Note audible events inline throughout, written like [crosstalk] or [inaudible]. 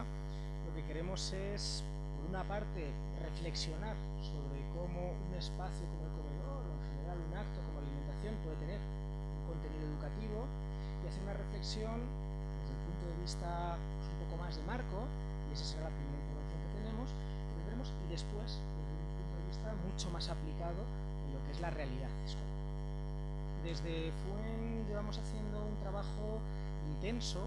lo que queremos es, por una parte, reflexionar sobre cómo un espacio como el comedor, o en general un acto como alimentación, puede tener un contenido educativo y hacer una reflexión desde el punto de vista pues, un poco más de marco, y esa será la primera información que tenemos, que tendremos, y después, desde un punto de vista mucho más aplicado en lo que es la realidad escolar. Desde FUEN llevamos haciendo un trabajo intenso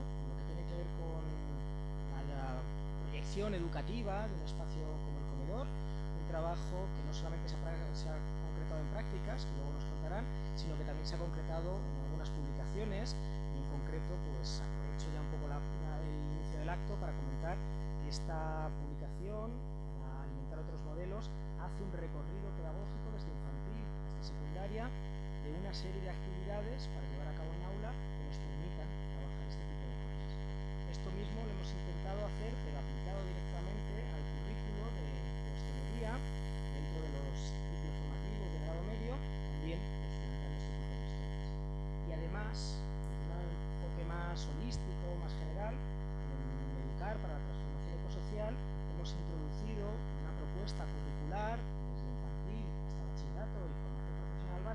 educativa de un espacio como el comedor, un trabajo que no solamente se ha, concretado en prácticas, que luego nos contarán, sino que también se ha concretado en algunas publicaciones y en concreto pues aprovecho ya un poco la, el inicio del acto para comentar que esta publicación, para alimentar otros modelos, hace un recorrido pedagógico desde infantil hasta secundaria de una serie de actividades para llevar a cabo en aula que nos permitan trabajar este tipo de cosas. Esto mismo lo hemos intentado hacer, pero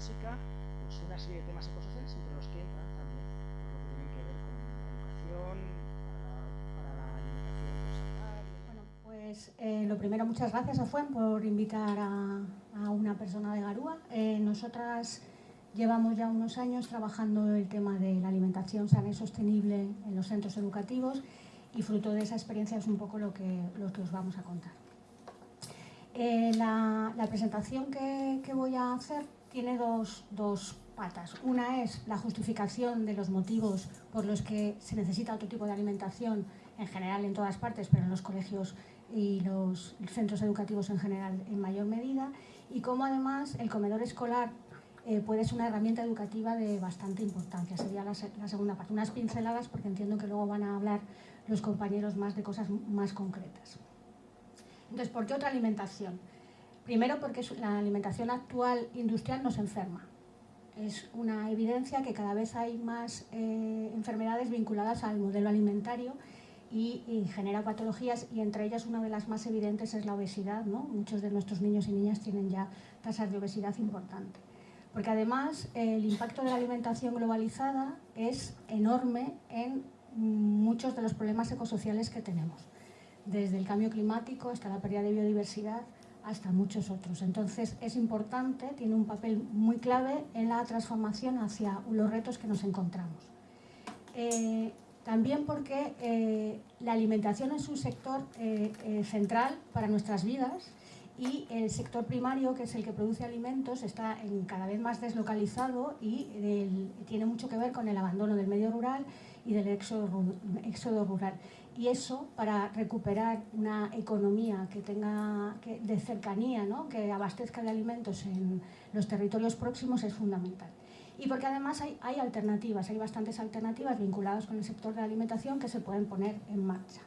básica pues una serie de temas ecosociales entre los que entran también lo que tienen que ver con la educación, para, la alimentación Bueno, pues eh, lo primero, muchas gracias a FUEN por invitar a, a una persona de Garúa. Eh, nosotras llevamos ya unos años trabajando el tema de la alimentación sana y sostenible en los centros educativos y fruto de esa experiencia es un poco lo que, lo que os vamos a contar. Eh, la, la, presentación que, que voy a hacer tiene dos, dos, patas. Una es la justificación de los motivos por los que se necesita otro tipo de alimentación, en general en todas partes, pero en los colegios y los centros educativos en general en mayor medida, y cómo además el comedor escolar eh, puede ser una herramienta educativa de bastante importancia. Sería la, la, segunda parte. Unas pinceladas, porque entiendo que luego van a hablar los compañeros más de cosas más concretas. Entonces, ¿por qué otra alimentación? Primero porque la alimentación actual industrial nos enferma. Es una evidencia que cada vez hay más eh, enfermedades vinculadas al modelo alimentario y, genera patologías y entre ellas una de las más evidentes es la obesidad. Muchos de nuestros niños y niñas tienen ya tasas de obesidad importantes. Porque además el impacto de la alimentación globalizada es enorme en muchos de los problemas ecosociales que tenemos. Desde el cambio climático hasta la pérdida de biodiversidad, hasta muchos otros. Entonces es importante, tiene un papel muy clave en la transformación hacia los retos que nos encontramos. Eh, también porque eh, la alimentación es un sector eh, central para nuestras vidas y el sector primario, que es el que produce alimentos, está cada vez más deslocalizado y tiene mucho que ver con el abandono del medio rural y del éxodo, éxodo rural y eso para recuperar una economía que tenga de cercanía, ¿no? que abastezca de alimentos en los territorios próximos es fundamental. Y porque además hay, alternativas, hay bastantes alternativas vinculadas con el sector de alimentación que se pueden poner en marcha.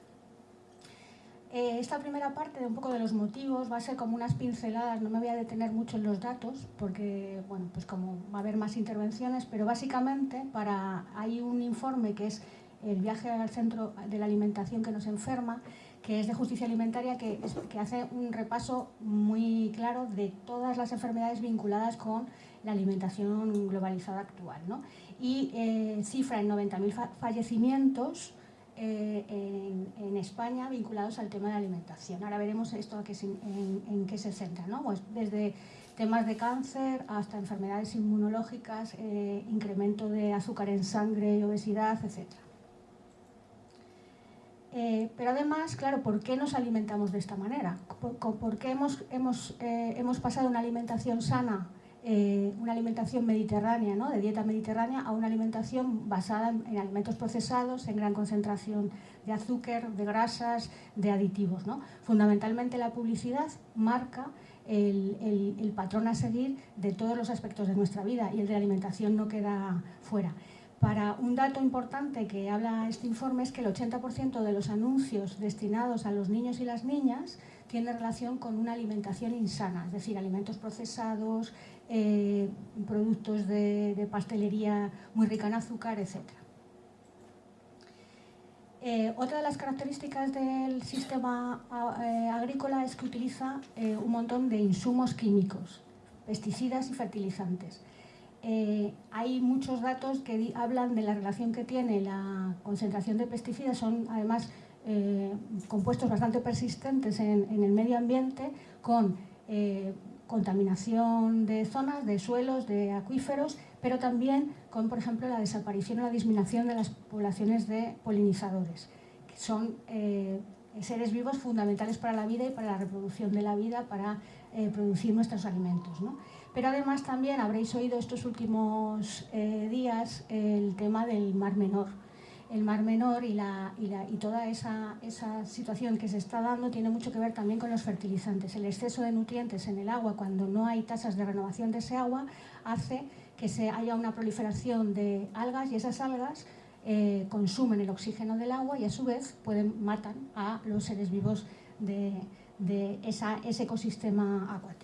Eh, esta primera parte de un poco de los motivos va a ser como unas pinceladas, no me voy a detener mucho en los datos porque, bueno, pues como va a haber más intervenciones, pero básicamente para, hay un informe que es el viaje al centro de la alimentación que nos enferma, que es de justicia alimentaria, que, hace un repaso muy claro de todas las enfermedades vinculadas con la alimentación globalizada actual. ¿no? Y eh, cifra en 90.000 fallecimientos eh, en, España vinculados al tema de la alimentación. Ahora veremos esto en, qué se centra. ¿no? Pues desde temas de cáncer hasta enfermedades inmunológicas, eh, incremento de azúcar en sangre, obesidad, etcétera. Eh, pero además, claro, ¿por qué nos alimentamos de esta manera? ¿Por, qué hemos, hemos, eh, hemos, pasado una alimentación sana, eh, una alimentación mediterránea, ¿no? de dieta mediterránea, a una alimentación basada en, en, alimentos procesados, en gran concentración de azúcar, de grasas, de aditivos? ¿no? Fundamentalmente la publicidad marca el, el patrón a seguir de todos los aspectos de nuestra vida y el de la alimentación no queda fuera. Para un dato importante que habla este informe es que el 80% de los anuncios destinados a los niños y las niñas tiene relación con una alimentación insana, es decir, alimentos procesados, eh, productos de, pastelería muy rica en azúcar, etc. Eh, otra de las características del sistema eh, agrícola es que utiliza un montón de insumos químicos, pesticidas y fertilizantes. Hay muchos datos que hablan de la relación que tiene la concentración de pesticidas, son además compuestos bastante persistentes en, el medio ambiente con contaminación de zonas, de suelos, de acuíferos, pero también con, por ejemplo, la desaparición o la disminución de las poblaciones de polinizadores, que son eh, seres vivos fundamentales para la vida y para la reproducción de la vida, para eh, producir nuestros alimentos. Pero además también habréis oído estos últimos eh, días el tema del Mar Menor, el Mar Menor y, toda esa, situación que se está dando tiene mucho que ver también con los fertilizantes. El exceso de nutrientes en el agua, cuando no hay tasas de renovación de ese agua, hace que se haya una proliferación de algas y esas algas eh, consumen el oxígeno del agua y a su vez pueden matan a los seres vivos de ese ecosistema acuático.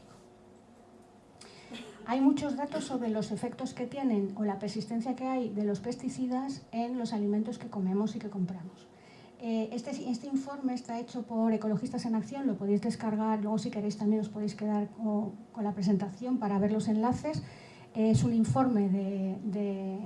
Hay muchos datos sobre los efectos que tienen o la persistencia que hay de los pesticidas en los alimentos que comemos y que compramos. Eh, este, este, informe está hecho por Ecologistas en Acción, lo podéis descargar, luego si queréis también os podéis quedar con la presentación para ver los enlaces es un informe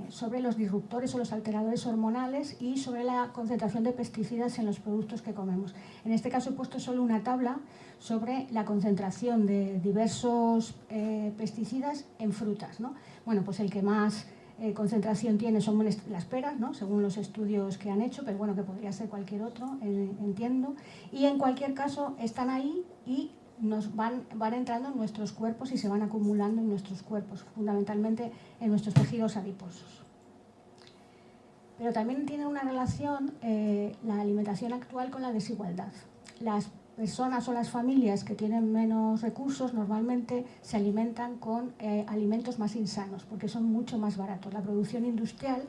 sobre los disruptores o los alteradores hormonales y sobre la concentración de pesticidas en los productos que comemos. En este caso he puesto solo una tabla sobre la concentración de diversos eh, pesticidas en frutas. Bueno, pues el que más eh, concentración tiene son las peras, según los estudios que han hecho, pero bueno, que podría ser cualquier otro, eh, entiendo. Y en cualquier caso están ahí y nos van, van entrando en nuestros cuerpos y se van acumulando en nuestros cuerpos, fundamentalmente en nuestros tejidos adiposos. Pero también tiene una relación la alimentación actual con la desigualdad. Las personas o las familias que tienen menos recursos normalmente se alimentan con eh, alimentos más insanos porque son mucho más baratos. La producción industrial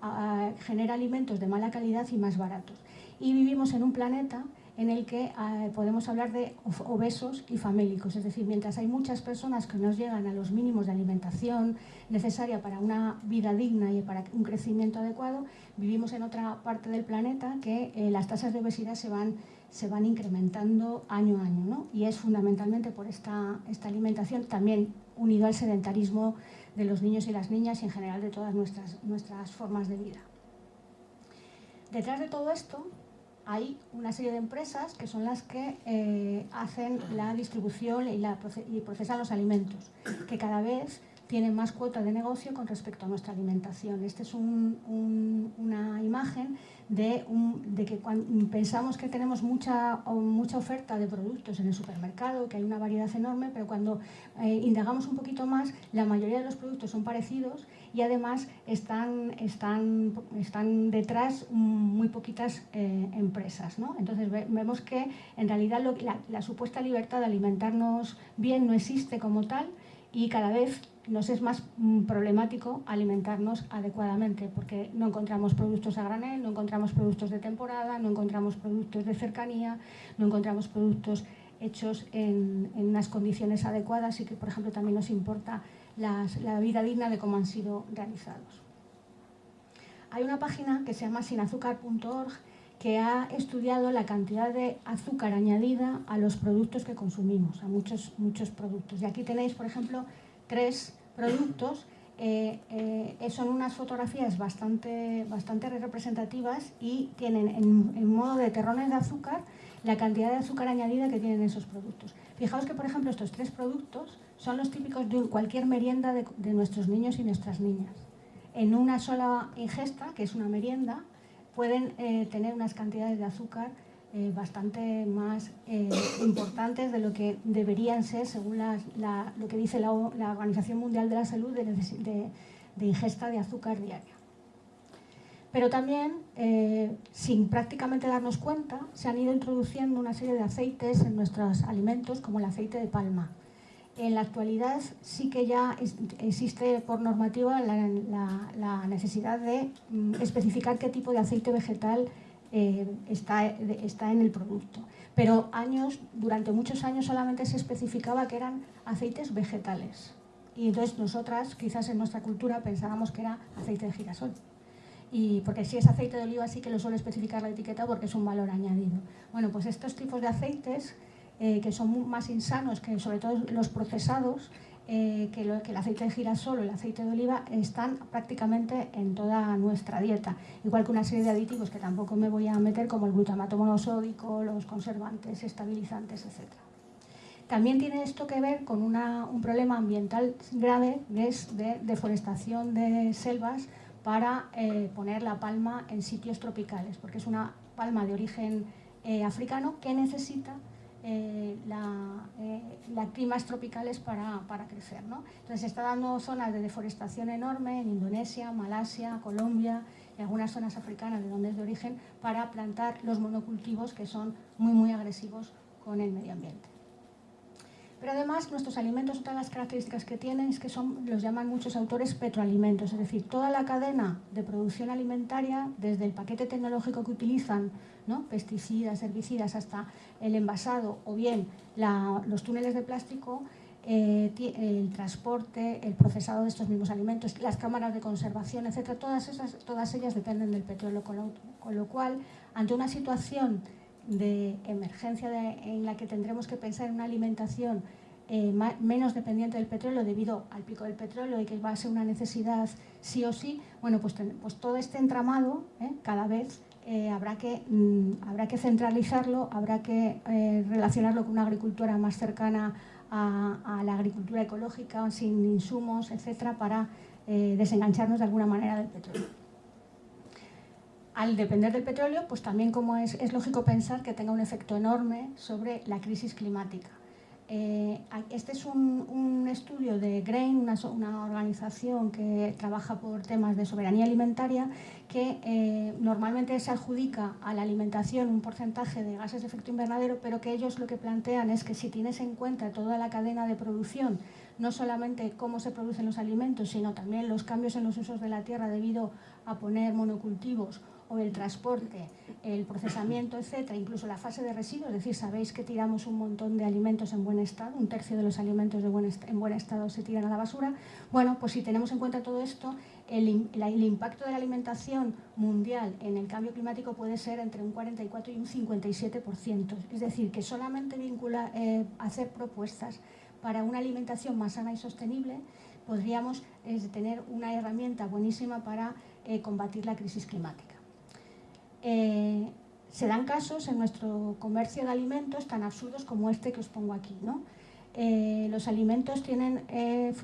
ah, genera alimentos de mala calidad y más baratos. Y vivimos en un planeta en el que eh, podemos hablar de obesos y famélicos, es decir, mientras hay muchas personas que no llegan a los mínimos de alimentación necesaria para una vida digna y para un crecimiento adecuado, vivimos en otra parte del planeta que eh, las tasas de obesidad se van, se van incrementando año a año, ¿no? y es fundamentalmente por esta, esta alimentación también unido al sedentarismo de los niños y las niñas y en general de todas nuestras, nuestras formas de vida. Detrás de todo esto hay una serie de empresas que son las que eh, hacen la distribución y, la, y procesan los alimentos, que cada vez tienen más cuota de negocio con respecto a nuestra alimentación. Esta es una imagen de, que cuando pensamos que tenemos mucha, mucha oferta de productos en el supermercado, que hay una variedad enorme, pero cuando eh, indagamos un poquito más, la mayoría de los productos son parecidos y además están, están, están detrás muy poquitas eh, empresas. Entonces vemos que en realidad la supuesta libertad de alimentarnos bien no existe como tal y cada vez nos es más mm, problemático alimentarnos adecuadamente porque no encontramos productos a granel, no encontramos productos de temporada, no encontramos productos de cercanía, no encontramos productos hechos en, unas condiciones adecuadas y que, por ejemplo, también nos importa la vida digna de cómo han sido realizados. Hay una página que se llama sinazúcar.org que ha estudiado la cantidad de azúcar añadida a los productos que consumimos, a muchos, muchos productos. Y aquí tenéis, por ejemplo, tres productos. Eh, eh, son unas fotografías bastante, bastante representativas y tienen en, modo de terrones de azúcar la cantidad de azúcar añadida que tienen esos productos. Fijaos que, por ejemplo, estos tres productos son los típicos de cualquier merienda de, nuestros niños y nuestras niñas. En una sola ingesta, que es una merienda, pueden eh, tener unas cantidades de azúcar eh, bastante más eh, importantes de lo que deberían ser según lo que dice la, Organización Mundial de la Salud de, ingesta de azúcar diaria. Pero también, eh, sin prácticamente darnos cuenta, se han ido introduciendo una serie de aceites en nuestros alimentos, como el aceite de palma. En la actualidad sí que ya existe por normativa la, necesidad de mm, especificar qué tipo de aceite vegetal eh, está, está en el producto. Pero años, durante muchos años solamente se especificaba que eran aceites vegetales. Y entonces nosotras, quizás en nuestra cultura, pensábamos que era aceite de girasol. y porque si es aceite de oliva sí que lo suele especificar la etiqueta porque es un valor añadido. Bueno, pues estos tipos de aceites eh, que son más insanos que sobre todo los procesados, eh, que, el aceite de girasol o el aceite de oliva están prácticamente en toda nuestra dieta, igual que una serie de aditivos que tampoco me voy a meter como el glutamato monosódico, los conservantes, estabilizantes, etc. También tiene esto que ver con un problema ambiental grave, que es de deforestación de selvas para eh, poner la palma en sitios tropicales, porque es una palma de origen eh, africano que necesita eh, la, las climas tropicales para, para crecer. ¿no? Entonces se está dando zonas de deforestación enorme en Indonesia, Malasia, Colombia y algunas zonas africanas de donde es de origen para plantar los monocultivos que son muy muy agresivos con el medio ambiente. Pero además nuestros alimentos, otra de las características que tienen es que son, los llaman muchos autores petroalimentos, es decir, toda la cadena de producción alimentaria, desde el paquete tecnológico que utilizan, pesticidas, herbicidas, hasta el envasado o bien los túneles de plástico, eh, el transporte, el procesado de estos mismos alimentos, las cámaras de conservación, etcétera, todas, esas, todas ellas dependen del petróleo, con lo, cual, ante una situación de emergencia en la que tendremos que pensar en una alimentación eh, menos dependiente del petróleo debido al pico del petróleo y que va a ser una necesidad sí o sí, bueno, pues, pues todo este entramado ¿eh? cada vez eh, habrá, que, mm, habrá que centralizarlo, habrá que relacionarlo con una agricultura más cercana a, la agricultura ecológica, sin insumos, etcétera, para desengancharnos de alguna manera del petróleo al depender del petróleo, pues también como es, es, lógico pensar que tenga un efecto enorme sobre la crisis climática. Eh, este es un, estudio de GRAIN, una, organización que trabaja por temas de soberanía alimentaria, que eh, normalmente se adjudica a la alimentación un porcentaje de gases de efecto invernadero, pero que ellos lo que plantean es que si tienes en cuenta toda la cadena de producción, no solamente cómo se producen los alimentos, sino también los cambios en los usos de la tierra debido a poner monocultivos o el transporte, el procesamiento, etcétera, incluso la fase de residuos, es decir, sabéis que tiramos un montón de alimentos en buen estado, un tercio de los alimentos de buen en buen estado se tiran a la basura. Bueno, pues si tenemos en cuenta todo esto, el, impacto de la alimentación mundial en el cambio climático puede ser entre un 44 y un 57%. Es decir, que solamente eh, hacer propuestas para una alimentación más sana y sostenible podríamos eh, tener una herramienta buenísima para eh, combatir la crisis climática. Eh, se dan casos en nuestro comercio de alimentos tan absurdos como este que os pongo aquí. Eh, los alimentos tienen, eh,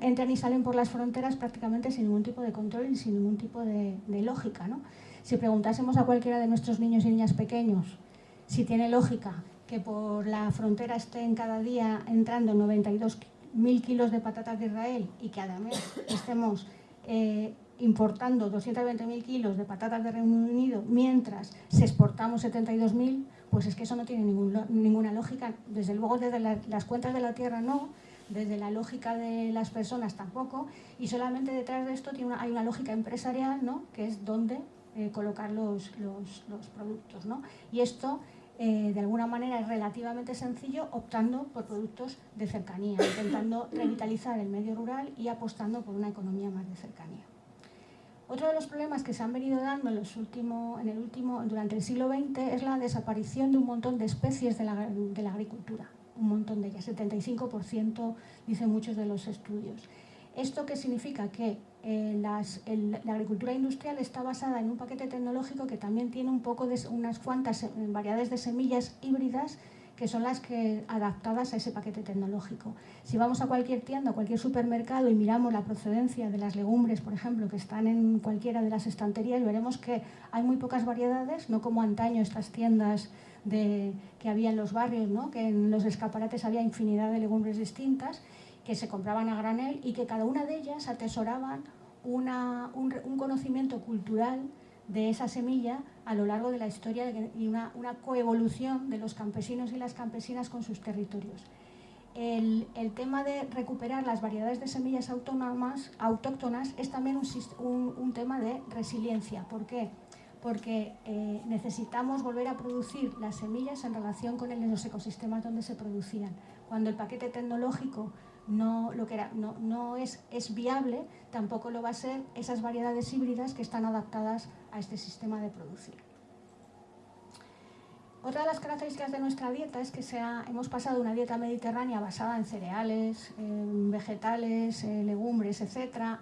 entran y salen por las fronteras prácticamente sin ningún tipo de control y sin ningún tipo de, lógica. Si preguntásemos a cualquiera de nuestros niños y niñas pequeños si tiene lógica que por la frontera estén cada día entrando 92.000 kilos de patatas de Israel y que además estemos importando 220.000 kilos de patatas de Reino Unido mientras se exportamos 72.000, pues es que eso no tiene ninguna lógica. Desde luego desde las cuentas de la tierra no, desde la lógica de las personas tampoco, y solamente detrás de esto hay una lógica empresarial, ¿no? que es dónde eh, colocar los, productos. ¿no? Y esto, eh, de alguna manera, es relativamente sencillo optando por productos de cercanía, intentando revitalizar el medio rural y apostando por una economía más de cercanía. Otro de los problemas que se han venido dando en, el último, durante el siglo XX es la desaparición de un montón de especies de la, agricultura, un montón de ellas, 75% dicen muchos de los estudios. ¿Esto qué significa? Que eh, la agricultura industrial está basada en un paquete tecnológico que también tiene un poco de unas cuantas eh, variedades de semillas híbridas que son las que adaptadas a ese paquete tecnológico. Si vamos a cualquier tienda, a cualquier supermercado y miramos la procedencia de las legumbres, por ejemplo, que están en cualquiera de las estanterías, veremos que hay muy pocas variedades, no como antaño estas tiendas de, que había en los barrios, ¿no? que en los escaparates había infinidad de legumbres distintas que se compraban a granel y que cada una de ellas atesoraban un, un conocimiento cultural de esa semilla a lo largo de la historia y una, coevolución de los campesinos y las campesinas con sus territorios. El, tema de recuperar las variedades de semillas autónomas, autóctonas es también un, tema de resiliencia. ¿Por qué? Porque eh, necesitamos volver a producir las semillas en relación con los ecosistemas donde se producían. Cuando el paquete tecnológico no, lo que era, no, no es, es viable, tampoco lo va a ser esas variedades híbridas que están adaptadas a este sistema de producción. Otra de las características de nuestra dieta es que hemos pasado de una dieta mediterránea basada en cereales, vegetales, legumbres, etc.,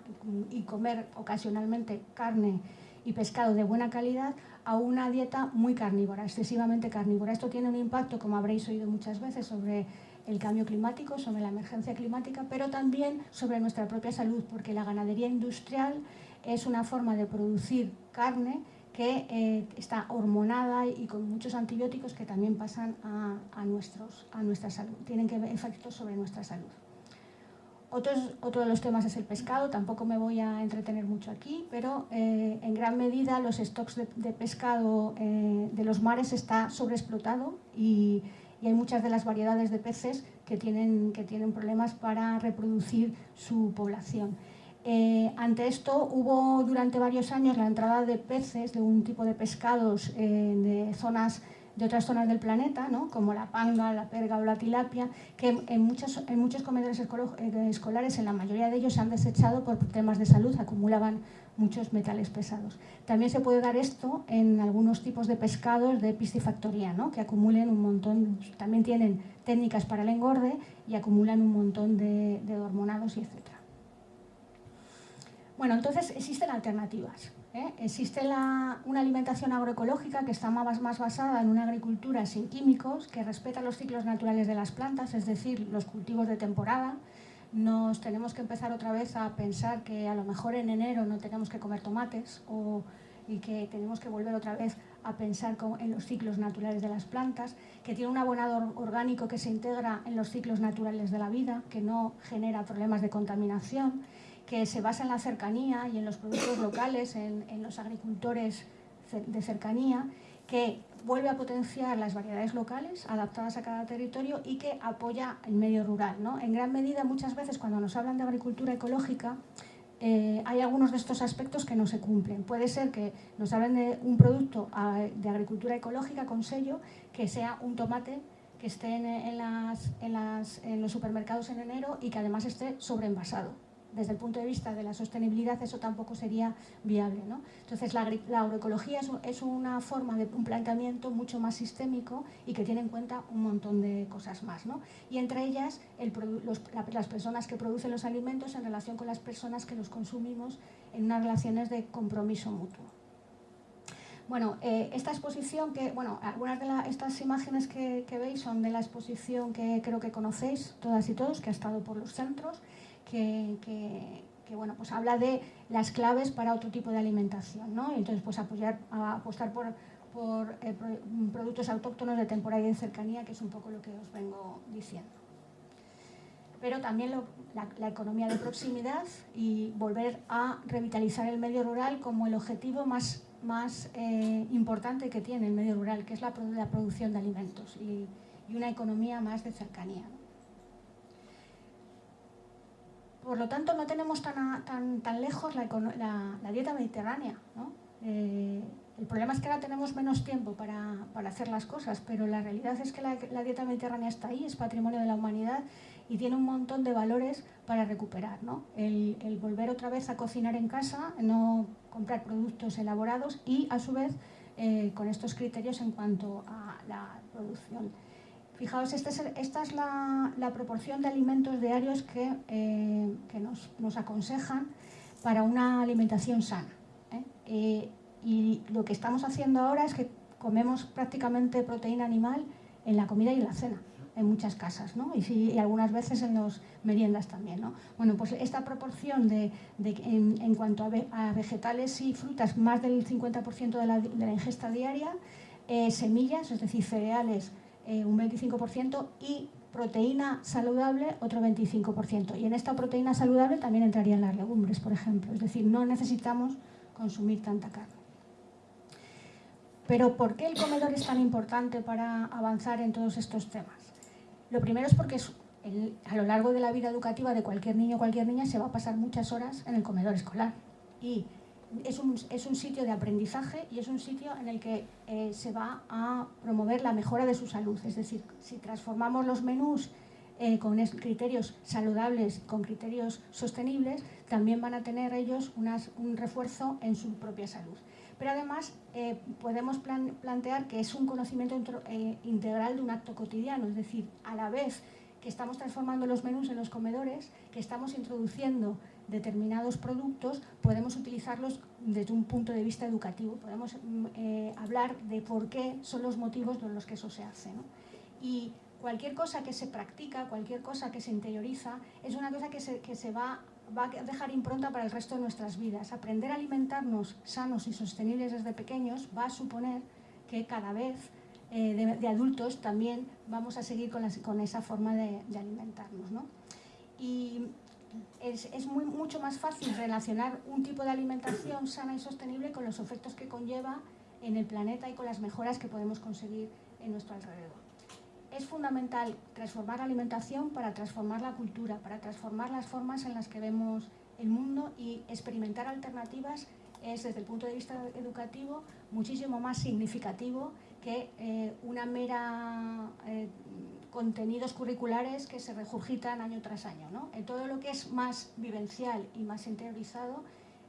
y comer ocasionalmente carne y pescado de buena calidad, a una dieta muy carnívora, excesivamente carnívora. Esto tiene un impacto, como habréis oído muchas veces, sobre el cambio climático, sobre la emergencia climática, pero también sobre nuestra propia salud, porque la ganadería industrial es una forma de producir carne que eh, está hormonada y con muchos antibióticos que también pasan a, nuestros, a nuestra salud, tienen que efectos sobre nuestra salud. otro de los temas es el pescado, tampoco me voy a entretener mucho aquí, pero eh, en gran medida los stocks de, pescado eh, de los mares está sobreexplotado y, y, hay muchas de las variedades de peces que tienen, que tienen problemas para reproducir su población. Eh, ante esto hubo durante varios años la entrada de peces, de un tipo de pescados eh, de zonas de otras zonas del planeta, ¿no? como la panga, la perga o la tilapia, que en muchos, en muchos comedores eh, escolares, en la mayoría de ellos, se han desechado por temas de salud, acumulaban muchos metales pesados. También se puede dar esto en algunos tipos de pescados de piscifactoría, ¿no? que acumulen un montón, también tienen técnicas para el engorde y acumulan un montón de, hormonados y etc. Bueno, entonces existen alternativas. ¿eh? Existe una alimentación agroecológica que está más basada en una agricultura sin químicos, que respeta los ciclos naturales de las plantas, es decir, los cultivos de temporada. Nos tenemos que empezar otra vez a pensar que a lo mejor en enero no tenemos que comer tomates o, y que tenemos que volver otra vez a pensar en los ciclos naturales de las plantas, que tiene un abonado orgánico que se integra en los ciclos naturales de la vida, que no genera problemas de contaminación que se basa en la cercanía y en los productos locales, en, los agricultores de cercanía, que vuelve a potenciar las variedades locales adaptadas a cada territorio y que apoya el medio rural. ¿no? En gran medida, muchas veces cuando nos hablan de agricultura ecológica, eh, hay algunos de estos aspectos que no se cumplen. Puede ser que nos hablen de un producto ah, de agricultura ecológica con sello, que sea un tomate que esté en, en los supermercados en enero y que además esté sobreenvasado desde el punto de vista de la sostenibilidad eso tampoco sería viable. ¿no? Entonces la, agroecología es, una forma de un planteamiento mucho más sistémico y que tiene en cuenta un montón de cosas más. ¿no? Y entre ellas las personas que producen los alimentos en relación con las personas que los consumimos en unas relaciones de compromiso mutuo. Bueno, eh, esta exposición, que, bueno, algunas de estas imágenes que, que veis son de la exposición que creo que conocéis todas y todos, que ha estado por los centros, que, bueno, pues habla de las claves para otro tipo de alimentación, ¿no? entonces, pues apoyar, apostar por, eh, productos autóctonos de temporada y de cercanía, que es un poco lo que os vengo diciendo. Pero también la, economía de proximidad y volver a revitalizar el medio rural como el objetivo más, más eh, importante que tiene el medio rural, que es la, la producción de alimentos y una economía más de cercanía. Por lo tanto, no tenemos tan, tan, tan lejos la, dieta mediterránea. Eh, el problema es que ahora tenemos menos tiempo para, hacer las cosas, pero la realidad es que la, dieta mediterránea está ahí, es patrimonio de la humanidad y tiene un montón de valores para recuperar. El, volver otra vez a cocinar en casa, no comprar productos elaborados y, a su vez, eh, con estos criterios en cuanto a la producción. Fijaos, esta es, la, proporción de alimentos diarios que, eh, nos, aconsejan para una alimentación sana. ¿eh? Eh, y lo que estamos haciendo ahora es que comemos prácticamente proteína animal en la comida y en la cena, en muchas casas, y, algunas veces en las meriendas también. ¿no? Bueno, pues esta proporción de, en, cuanto a, vegetales y frutas, más del 50% de la, de la ingesta diaria, semillas, es decir, cereales, eh, un 25% y proteína saludable otro 25%. Y en esta proteína saludable también entrarían las legumbres, por ejemplo. Es decir, no necesitamos consumir tanta carne. Pero ¿por qué el comedor es tan importante para avanzar en todos estos temas? Lo primero es porque a lo largo de la vida educativa de cualquier niño o cualquier niña se va a pasar muchas horas en el comedor escolar. Y es un, es un, sitio de aprendizaje y es un sitio en el que eh, se va a promover la mejora de su salud. Es decir, si transformamos los menús eh, con criterios saludables, con criterios sostenibles, también van a tener ellos un refuerzo en su propia salud. Pero además eh, podemos plantear que es un conocimiento integral de un acto cotidiano, es decir, a la vez que estamos transformando los menús en los comedores, que estamos introduciendo determinados productos, podemos utilizarlos desde un punto de vista educativo, podemos mm, hablar de por qué son los motivos por los que eso se hace. Y cualquier cosa que se practica, cualquier cosa que se interioriza, es una cosa que se, va, a dejar impronta para el resto de nuestras vidas. Aprender a alimentarnos sanos y sostenibles desde pequeños va a suponer que cada vez eh, de, adultos también vamos a seguir con, esa forma de, alimentarnos. Y es, mucho más fácil relacionar un tipo de alimentación sana y sostenible con los efectos que conlleva en el planeta y con las mejoras que podemos conseguir en nuestro alrededor. Es fundamental transformar la alimentación para transformar la cultura, para transformar las formas en las que vemos el mundo y experimentar alternativas es desde el punto de vista educativo muchísimo más significativo que eh, una mera eh, contenidos curriculares que se regurgitan año tras año. ¿no? Todo lo que es más vivencial y más interiorizado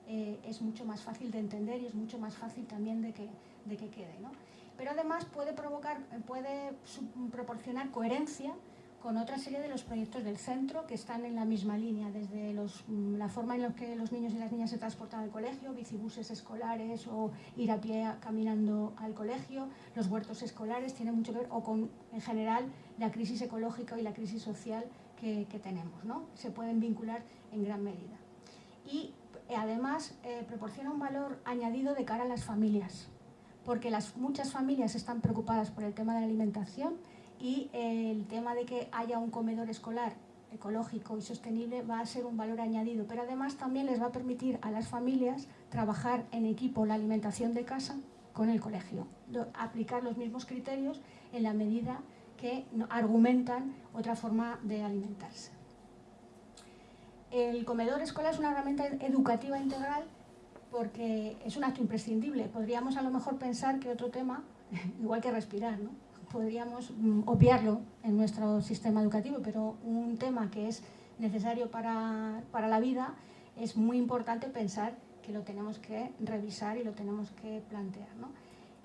eh, es mucho más fácil de entender y es mucho más fácil también de que, de que quede. ¿no? pero además puede, provocar, puede proporcionar coherencia con otra serie de los proyectos del centro que están en la misma línea, desde mm, la forma en la que los niños y las niñas se transportan al colegio, bicibuses escolares o ir a pie caminando al colegio, los huertos escolares, tiene mucho que ver, o con, en general, la crisis ecológica y la crisis social que, tenemos, ¿no? Se pueden vincular en gran medida. Y eh, además eh, proporciona un valor añadido de cara a las familias, porque las, muchas familias están preocupadas por el tema de la alimentación y el tema de que haya un comedor escolar ecológico y sostenible va a ser un valor añadido, pero además también les va a permitir a las familias trabajar en equipo la alimentación de casa con el colegio, aplicar los mismos criterios en la medida que argumentan otra forma de alimentarse. El comedor escolar es una herramienta educativa integral porque es un acto imprescindible. Podríamos a lo mejor pensar que otro tema, [laughs] igual que respirar, ¿no? Podríamos mm, obviarlo en nuestro sistema educativo, pero un tema que es necesario para, para la vida es muy importante pensar que lo tenemos que revisar y lo tenemos que plantear. ¿no?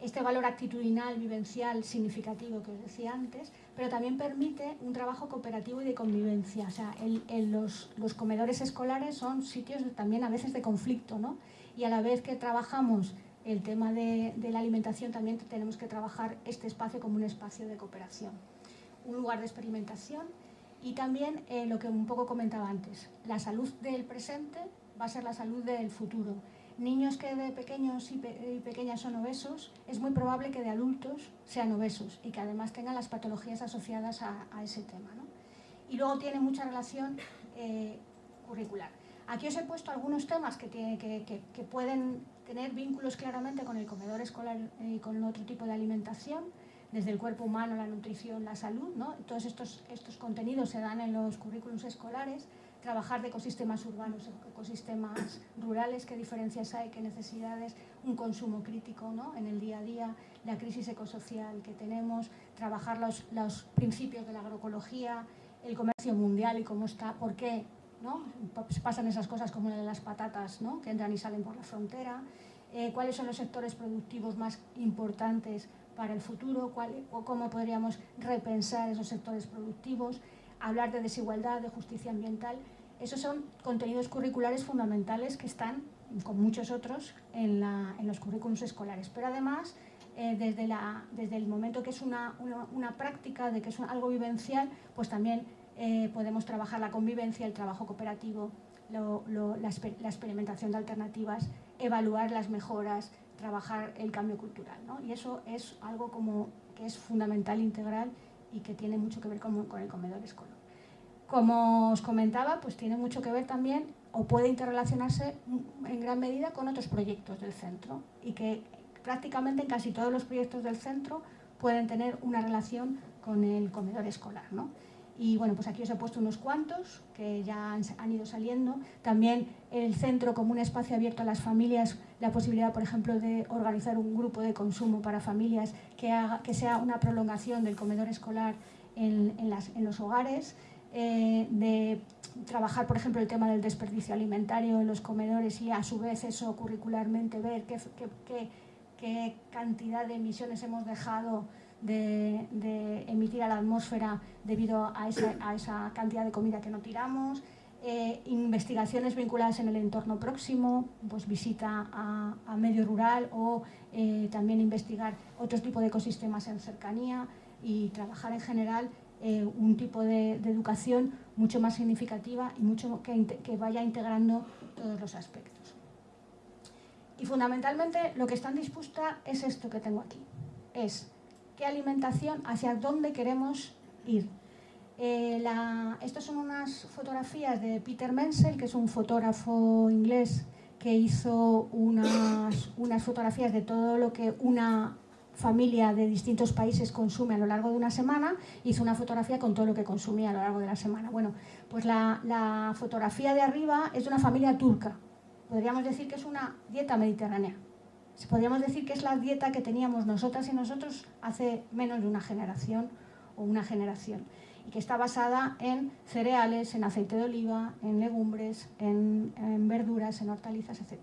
Este valor actitudinal, vivencial, significativo que os decía antes, pero también permite un trabajo cooperativo y de convivencia. O sea, los, los, comedores escolares son sitios también a veces de conflicto, ¿no? y a la vez que trabajamos el tema de, la alimentación, también tenemos que trabajar este espacio como un espacio de cooperación, un lugar de experimentación y también eh, lo que un poco comentaba antes, la salud del presente va a ser la salud del futuro. Niños que de pequeños y, pequeñas son obesos, es muy probable que de adultos sean obesos y que además tengan las patologías asociadas a, ese tema. Y luego tiene mucha relación eh, curricular. Aquí os he puesto algunos temas que, pueden tener vínculos claramente con el comedor escolar y con otro tipo de alimentación, desde el cuerpo humano, la nutrición, la salud. ¿no? Todos estos, estos contenidos se dan en los currículums escolares. Trabajar de ecosistemas urbanos, ecosistemas rurales, qué diferencias hay, qué necesidades, un consumo crítico ¿no? en el día a día, la crisis ecosocial que tenemos, trabajar los, los principios de la agroecología, el comercio mundial y cómo está, por qué ¿no? pasan esas cosas como las patatas ¿no? que entran y salen por la frontera, eh, cuáles son los sectores productivos más importantes para el futuro, o cómo podríamos repensar esos sectores productivos, hablar de desigualdad, de justicia ambiental. Esos son contenidos curriculares fundamentales que están, con muchos otros, en, los currículums escolares. Pero además, eh, desde, el momento que es una, una, práctica, de que es algo vivencial, pues también eh, podemos trabajar la convivencia, el trabajo cooperativo, la, experimentación de alternativas, evaluar las mejoras, trabajar el cambio cultural. Y eso es algo como que es fundamental, integral y que tiene mucho que ver con, con, el comedor escolar. Como os comentaba, pues tiene mucho que ver también o puede interrelacionarse en gran medida con otros proyectos del centro y que prácticamente en casi todos los proyectos del centro pueden tener una relación con el comedor escolar. ¿no? Y bueno, pues aquí os he puesto unos cuantos que ya han, ido saliendo. También el centro como un espacio abierto a las familias, la posibilidad, por ejemplo, de organizar un grupo de consumo para familias que, sea una prolongación del comedor escolar en, los hogares, eh, de trabajar, por ejemplo, el tema del desperdicio alimentario en los comedores y a su vez eso curricularmente ver qué, cantidad de emisiones hemos dejado de, emitir a la atmósfera debido a esa, cantidad de comida que no tiramos, eh, investigaciones vinculadas en el entorno próximo, pues visita a, medio rural o eh, también investigar otro tipo de ecosistemas en cercanía y trabajar en general eh, un tipo de, educación mucho más significativa y mucho que, que vaya integrando todos los aspectos. Y fundamentalmente lo que están dispuesta es esto que tengo aquí, es qué alimentación, hacia dónde queremos ir. Eh, estas son unas fotografías de Peter Menzel, que es un fotógrafo inglés que hizo unas, unas fotografías de todo lo que una familia de distintos países consume a lo largo de una semana, hizo una fotografía con todo lo que consumía a lo largo de la semana. Bueno, pues la, la fotografía de arriba es de una familia turca. Podríamos decir que es una dieta mediterránea. Podríamos decir que es la dieta que teníamos nosotras y nosotros hace menos de una generación o una generación y que está basada en cereales, en aceite de oliva, en legumbres, en, verduras, en hortalizas, etc.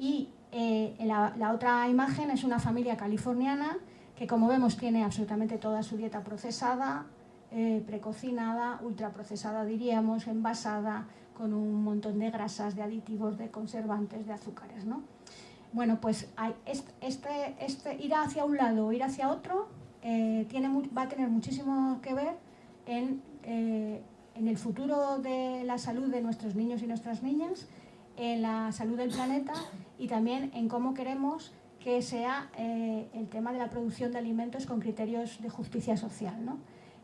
Y eh, la, otra imagen es una familia californiana que como vemos tiene absolutamente toda su dieta procesada, eh, precocinada, ultraprocesada diríamos, envasada, con un montón de grasas, de aditivos, de conservantes, de azúcares. ¿no? Bueno, pues este, este, ir hacia un lado o ir hacia otro eh, tiene, va a tener muchísimo que ver en, en el futuro de la salud de nuestros niños y nuestras niñas en la salud del planeta y también en cómo queremos que sea eh, el tema de la producción de alimentos con criterios de justicia social. ¿no?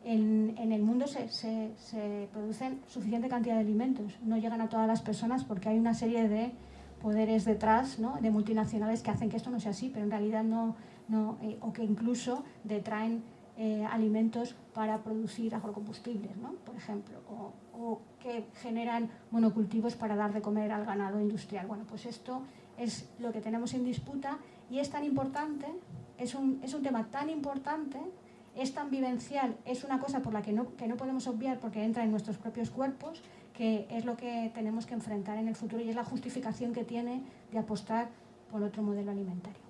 En, en, el mundo se, se, se, producen suficiente cantidad de alimentos, no llegan a todas las personas porque hay una serie de poderes detrás, de multinacionales que hacen que esto no sea así, pero en realidad no, no eh, o que incluso detraen eh, alimentos para producir agrocombustibles, ¿no? por ejemplo, o, o, que generan monocultivos para dar de comer al ganado industrial. Bueno, pues esto es lo que tenemos en disputa y es tan importante, es un, es un tema tan importante, es tan vivencial, es una cosa por la que no, que no podemos obviar porque entra en nuestros propios cuerpos, que es lo que tenemos que enfrentar en el futuro y es la justificación que tiene de apostar por otro modelo alimentario.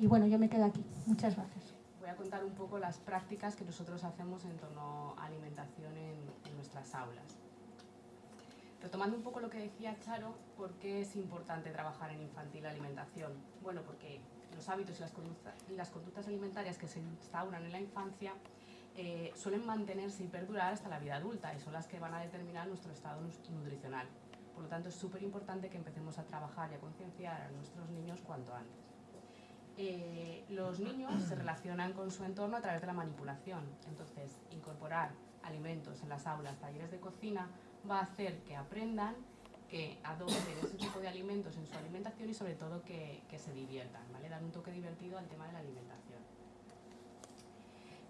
Y bueno, yo me quedo aquí. Muchas gracias voy a contar un poco las prácticas que nosotros hacemos en torno a alimentación en, nuestras aulas. Retomando un poco lo que decía Charo, ¿por qué es importante trabajar en infantil alimentación? Bueno, porque los hábitos y las, y las conductas alimentarias que se instauran en la infancia eh, suelen mantenerse y perdurar hasta la vida adulta y son las que van a determinar nuestro estado nutricional. Por lo tanto, es súper importante que empecemos a trabajar y a concienciar a nuestros niños cuanto antes. Eh, los niños se relacionan con su entorno a través de la manipulación. Entonces, incorporar alimentos en las aulas, talleres de cocina, va a hacer que aprendan, que adopten ese tipo de alimentos en su alimentación y sobre todo que, se diviertan, ¿vale? Dar un toque divertido al tema de la alimentación.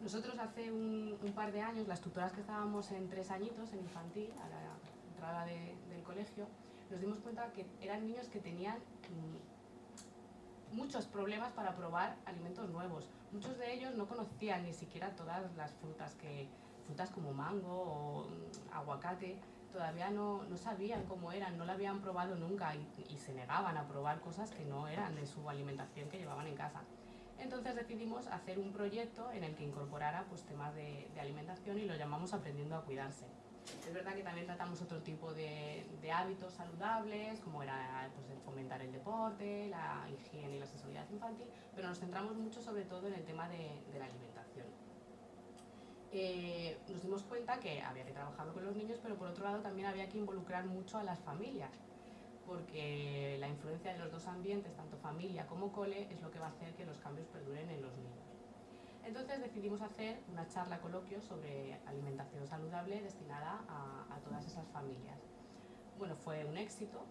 Nosotros hace un, par de años, las tutoras que estábamos en tres añitos, en infantil, a la entrada del colegio, nos dimos cuenta que eran niños que tenían mm, muchos problemas para probar alimentos nuevos. Muchos de ellos no conocían ni siquiera todas las frutas, que, frutas como mango o mm, aguacate, todavía no, no, sabían cómo eran, no la habían probado nunca y, se negaban a probar cosas que no eran de su alimentación que llevaban en casa. Entonces decidimos hacer un proyecto en el que incorporara pues, temas de, de alimentación y lo llamamos Aprendiendo a Cuidarse. Es verdad que también tratamos otro tipo de, hábitos saludables, como era pues, fomentar el deporte, la higiene y la sexualidad infantil, pero nos centramos mucho sobre todo en el tema de, la alimentación. Eh, nos dimos cuenta que había que trabajar con los niños, pero por otro lado también había que involucrar mucho a las familias, porque la influencia de los dos ambientes, tanto familia como cole, es lo que va a hacer que los cambios perduren en los niños. Entonces decidimos hacer una charla coloquio sobre alimentación saludable destinada a, todas esas familias. Bueno, fue un éxito,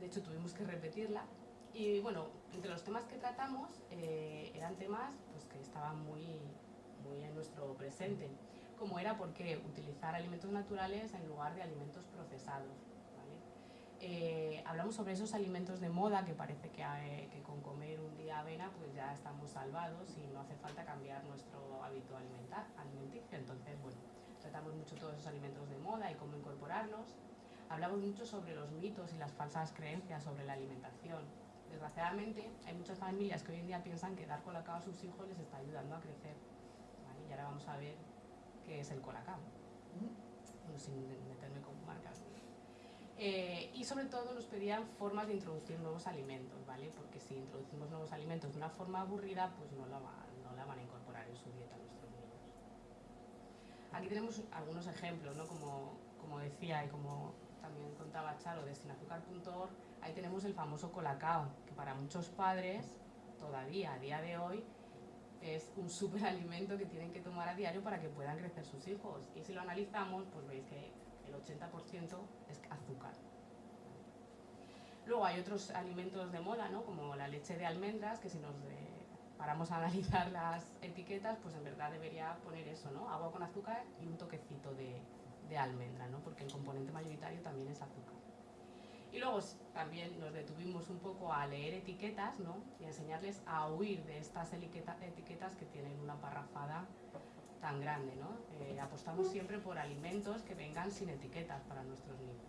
de hecho tuvimos que repetirla y bueno, entre los temas que tratamos eh, eran temas pues, que estaban muy, muy en nuestro presente, como era por qué utilizar alimentos naturales en lugar de alimentos procesados. Eh, hablamos sobre esos alimentos de moda que parece que, eh, que, con comer un día avena pues ya estamos salvados y no hace falta cambiar nuestro hábito alimentar, alimenticio. Entonces, bueno, tratamos mucho todos esos alimentos de moda y cómo incorporarlos. Hablamos mucho sobre los mitos y las falsas creencias sobre la alimentación. Desgraciadamente, hay muchas familias que hoy en día piensan que dar colacao a sus hijos les está ayudando a crecer. Y ahora vamos a ver qué es el colacao, sin meterme con. Eh, y sobre todo nos pedían formas de introducir nuevos alimentos, ¿vale? Porque si introducimos nuevos alimentos de una forma aburrida, pues no la, no la van a incorporar en su dieta nuestros niños. Aquí tenemos algunos ejemplos, ¿no? Como, como decía y como también contaba Charo de sinazúcar.org, ahí tenemos el famoso colacao, que para muchos padres, todavía a día de hoy, es un superalimento que tienen que tomar a diario para que puedan crecer sus hijos. Y si lo analizamos, pues veis que el 80% es azúcar. Luego hay otros alimentos de moda, ¿no? como la leche de almendras, que si nos paramos a analizar [laughs] las etiquetas, pues en verdad debería poner eso, ¿no? agua con azúcar y un toquecito de, de almendra, ¿no? porque el componente mayoritario también es azúcar. Y luego también nos detuvimos un poco a leer etiquetas ¿no? y enseñarles a huir de estas etiquetas que tienen una parrafada tan grande. ¿no? Eh, apostamos siempre por alimentos que vengan sin etiquetas para nuestros niños.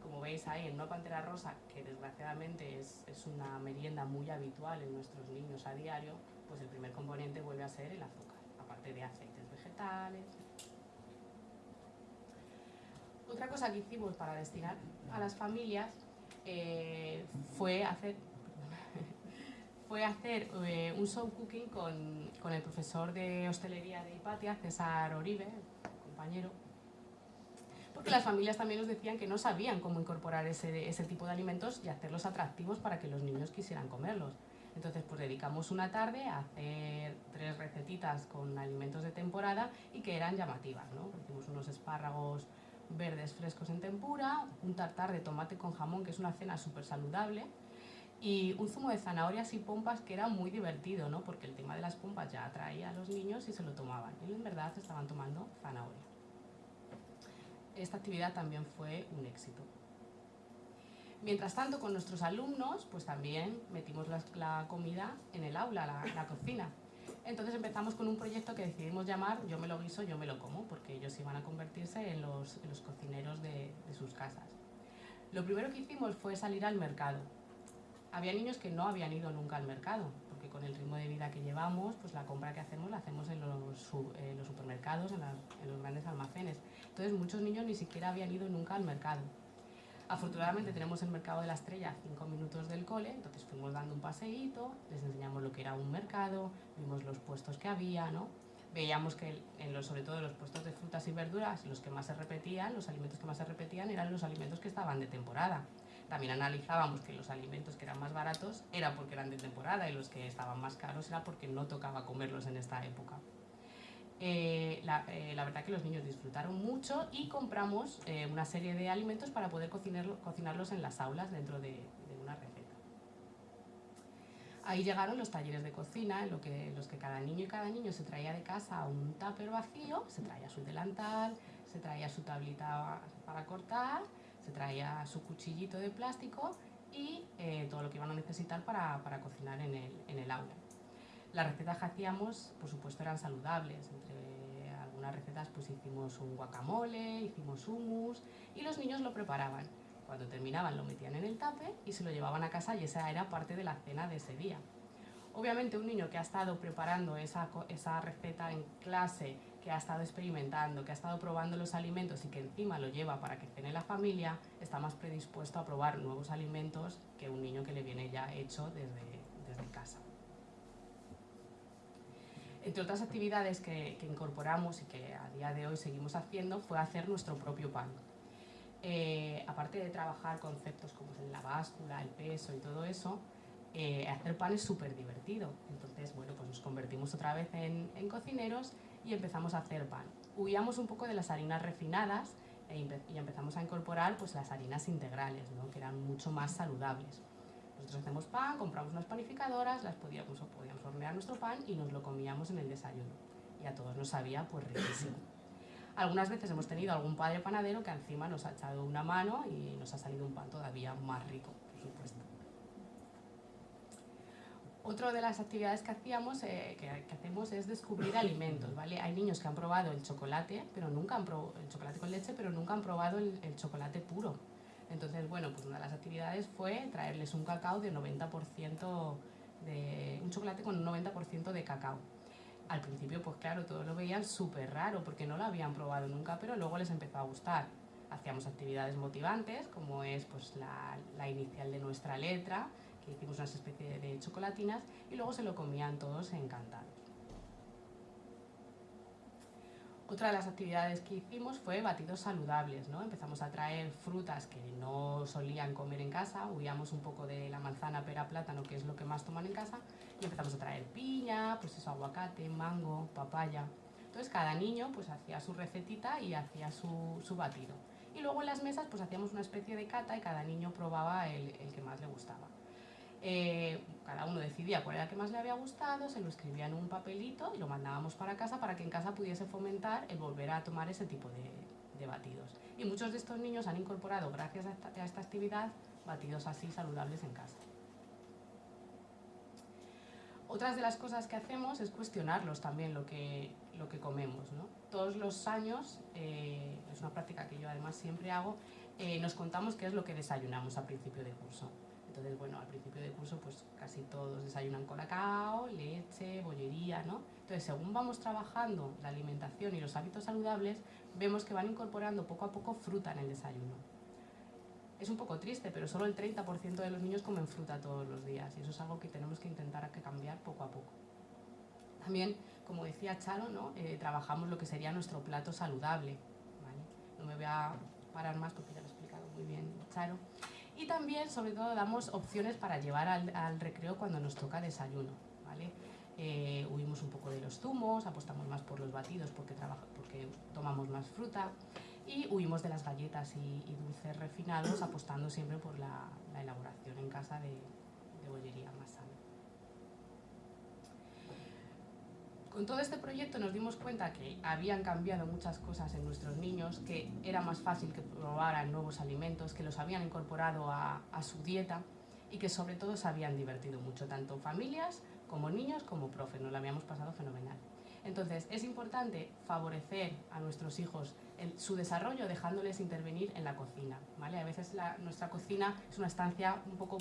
Como veis ahí en una pantera rosa, que desgraciadamente es, es una merienda muy habitual en nuestros niños a diario, pues el primer componente vuelve a ser el azúcar, aparte de aceites vegetales. Otra cosa que hicimos para destinar a las familias eh, fue hacer fue hacer eh, un show cooking con, con, el profesor de hostelería de Hipatia, César Oribe, compañero, porque las familias también nos decían que no sabían cómo incorporar ese, ese tipo de alimentos y hacerlos atractivos para que los niños quisieran comerlos. Entonces, pues dedicamos una tarde a hacer tres recetitas con alimentos de temporada y que eran llamativas, ¿no? Hicimos unos espárragos verdes frescos en tempura, un tartar de tomate con jamón, que es una cena súper saludable, y un zumo de zanahorias y pompas que era muy divertido, ¿no? porque el tema de las pompas ya atraía a los niños y se lo tomaban. Y en verdad estaban tomando zanahoria. Esta actividad también fue un éxito. Mientras tanto, con nuestros alumnos, pues también metimos la, comida en el aula, la, cocina. Entonces empezamos con un proyecto que decidimos llamar Yo me lo guiso, yo me lo como, porque ellos iban a convertirse en los, cocineros de sus casas. Lo primero que hicimos fue salir al mercado había niños que no habían ido nunca al mercado, porque con el ritmo de vida que llevamos, pues la compra que hacemos la hacemos en los, supermercados, en, los grandes almacenes. Entonces muchos niños ni siquiera habían ido nunca al mercado. Afortunadamente tenemos el mercado de la estrella a cinco minutos del cole, entonces fuimos dando un paseíto, les enseñamos lo que era un mercado, vimos los puestos que había, ¿no? Veíamos que en los, sobre todo en los puestos de frutas y verduras, los que más se repetían, los alimentos que más se repetían eran los alimentos que estaban de temporada. También analizábamos que los alimentos que eran más baratos era porque eran de temporada y los que estaban más caros era porque no tocaba comerlos en esta época. Eh, eh, la, verdad que los niños disfrutaron mucho y compramos eh, una serie de alimentos para poder cocinarlos en las aulas dentro de, una receta. Ahí llegaron los talleres de cocina, en lo que, los que cada niño y cada niño se traía de casa un tupper vacío, se traía su delantal, se traía su tablita para cortar se traía su cuchillito de plástico y eh, todo lo que iban a necesitar para, para cocinar en el, en el, aula. Las recetas que hacíamos, por supuesto, eran saludables. Entre algunas recetas pues hicimos un guacamole, hicimos hummus y los niños lo preparaban. Cuando terminaban lo metían en el tape y se lo llevaban a casa y esa era parte de la cena de ese día. Obviamente un niño que ha estado preparando esa, esa receta en clase que ha estado experimentando, que ha estado probando los alimentos y que encima lo lleva para que cene la familia, está más predispuesto a probar nuevos alimentos que un niño que le viene ya hecho desde, desde casa. Entre otras actividades que, incorporamos y que a día de hoy seguimos haciendo fue hacer nuestro propio pan. Eh, aparte de trabajar conceptos como la báscula, el peso y todo eso, eh, hacer pan es súper divertido. Entonces, bueno, pues nos convertimos otra vez en, en cocineros y empezamos a hacer pan. Huíamos un poco de las harinas refinadas e y empezamos a incorporar pues, las harinas integrales, ¿no? que eran mucho más saludables. Nosotros hacemos pan, compramos unas panificadoras, las podíamos, podíamos hornear nuestro pan y nos lo comíamos en el desayuno. Y a todos nos sabía pues riquísimo. Algunas veces hemos tenido algún padre panadero que encima nos ha echado una mano y nos ha salido un pan todavía más rico, por supuesto. Otra de las actividades que, hacíamos, eh, que, hacemos es descubrir alimentos, ¿vale? Hay niños que han probado el chocolate, pero nunca han probado el chocolate con leche, pero nunca han probado el, el chocolate puro. Entonces, bueno, pues una de las actividades fue traerles un cacao de 90% de un chocolate con un 90% de cacao. Al principio, pues claro, todos lo veían súper raro porque no lo habían probado nunca, pero luego les empezó a gustar. Hacíamos actividades motivantes, como es pues, la, la inicial de nuestra letra, que hicimos una especie de chocolatinas, y luego se lo comían todos encantados. Otra de las actividades que hicimos fue batidos saludables, ¿no? Empezamos a traer frutas que no solían comer en casa, huíamos un poco de la manzana, pera, plátano, que es lo que más toman en casa, y empezamos a traer piña, pues eso, aguacate, mango, papaya. Entonces cada niño pues hacía su recetita y hacía su, su batido. Y luego en las mesas pues hacíamos una especie de cata y cada niño probaba el, el que más le gustaba. Eh, cada uno decidía cuál era el que más le había gustado, se lo escribía en un papelito y lo mandábamos para casa para que en casa pudiese fomentar el volver a tomar ese tipo de, batidos. Y muchos de estos niños han incorporado, gracias a esta, actividad, batidos así saludables en casa. Otras de las cosas que hacemos es cuestionarlos también lo que, lo que comemos. Todos los años, eh, es una práctica que yo además siempre hago, eh, nos contamos qué es lo que desayunamos a principio de curso. Entonces, bueno, al principio del curso pues casi todos desayunan con cacao, leche, bollería, ¿no? Entonces, según vamos trabajando la alimentación y los hábitos saludables, vemos que van incorporando poco a poco fruta en el desayuno. Es un poco triste, pero solo el 30% de los niños comen fruta todos los días y eso es algo que tenemos que intentar cambiar poco a poco. También, como decía Charo, ¿no? Eh, trabajamos lo que sería nuestro plato saludable. No me voy a parar más porque ya lo ha explicado muy bien Charo. Y también, sobre todo, damos opciones para llevar al, recreo cuando nos toca desayuno. ¿vale? Eh, huimos un poco de los zumos, apostamos más por los batidos porque, porque tomamos más fruta y huimos de las galletas y, dulces refinados apostando siempre por la, elaboración en casa de, de bollería más sana. Con todo este proyecto nos dimos cuenta que habían cambiado muchas cosas en nuestros niños, que era más fácil que probaran nuevos alimentos, que los habían incorporado a, su dieta y que sobre todo se habían divertido mucho, tanto familias como niños como profes, nos lo habíamos pasado fenomenal. Entonces, es importante favorecer a nuestros hijos su desarrollo dejándoles intervenir en la cocina. ¿vale? A veces nuestra cocina es una estancia un poco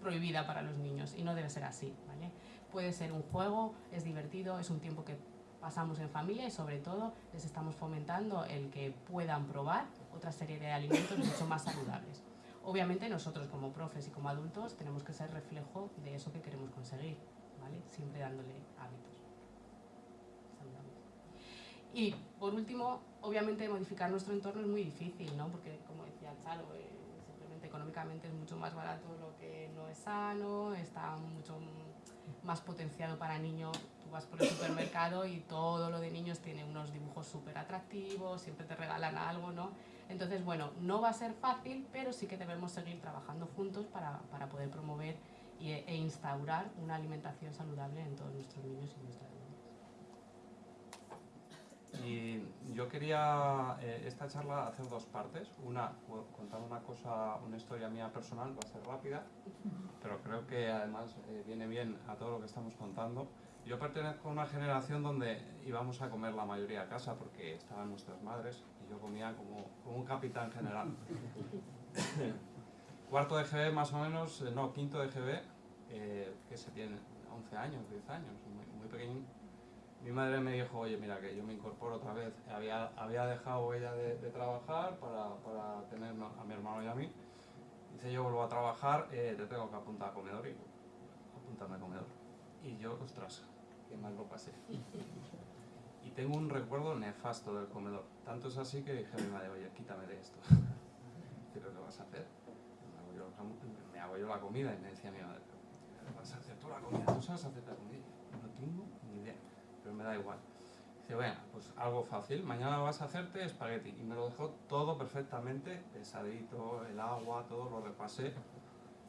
prohibida para los niños y no debe ser así. ¿vale? Puede ser un juego, es divertido, es un tiempo que pasamos en familia y sobre todo les estamos fomentando el que puedan probar otra serie de alimentos mucho más saludables. Obviamente nosotros como profes y como adultos tenemos que ser reflejo de eso que queremos conseguir, ¿vale? siempre dándole hábitos. Y por último, obviamente modificar nuestro entorno es muy difícil, ¿no? porque como decía Chalo, eh, simplemente económicamente es mucho más barato lo que no es sano, está mucho más potenciado para niños. Tú vas por el supermercado y todo lo de niños tiene unos dibujos súper atractivos, siempre te regalan algo, ¿no? Entonces, bueno, no va a ser fácil, pero sí que debemos seguir trabajando juntos para, para poder promover e instaurar una alimentación saludable en todos nuestros niños y nuestras. Y yo quería eh, esta charla hacer dos partes. Una, contar una cosa, una historia mía personal, va a ser rápida, pero creo que además eh, viene bien a todo lo que estamos contando. Yo pertenezco a una generación donde íbamos a comer la mayoría a casa porque estaban nuestras madres y yo comía como, como un capitán general. [coughs] Cuarto de GB más o menos, eh, no, quinto de GB, que se tiene 11 años, 10 años, muy, muy pequeño mi madre me dijo, oye, mira, que yo me incorporo otra vez. Había, había dejado ella de, trabajar para, para, tener a mi hermano y a mí. Dice, yo vuelvo a trabajar, eh, te tengo que apuntar a comedor y apuntarme a comedor. Y yo, ostras, qué mal lo pasé. Y tengo un recuerdo nefasto del comedor. Tanto es así que dije a mi madre, oye, quítame de esto. [laughs] ¿Pero qué vas a hacer? Me hago, yo, la comida y me decía mi madre, ¿qué vas a hacer tú la comida? ¿Tú sabes hacer la comida? No tengo pero me da igual. Dice, bueno, pues algo fácil, mañana vas a hacerte espagueti. Y me lo dejó todo perfectamente, pesadito, el agua, todo lo repasé.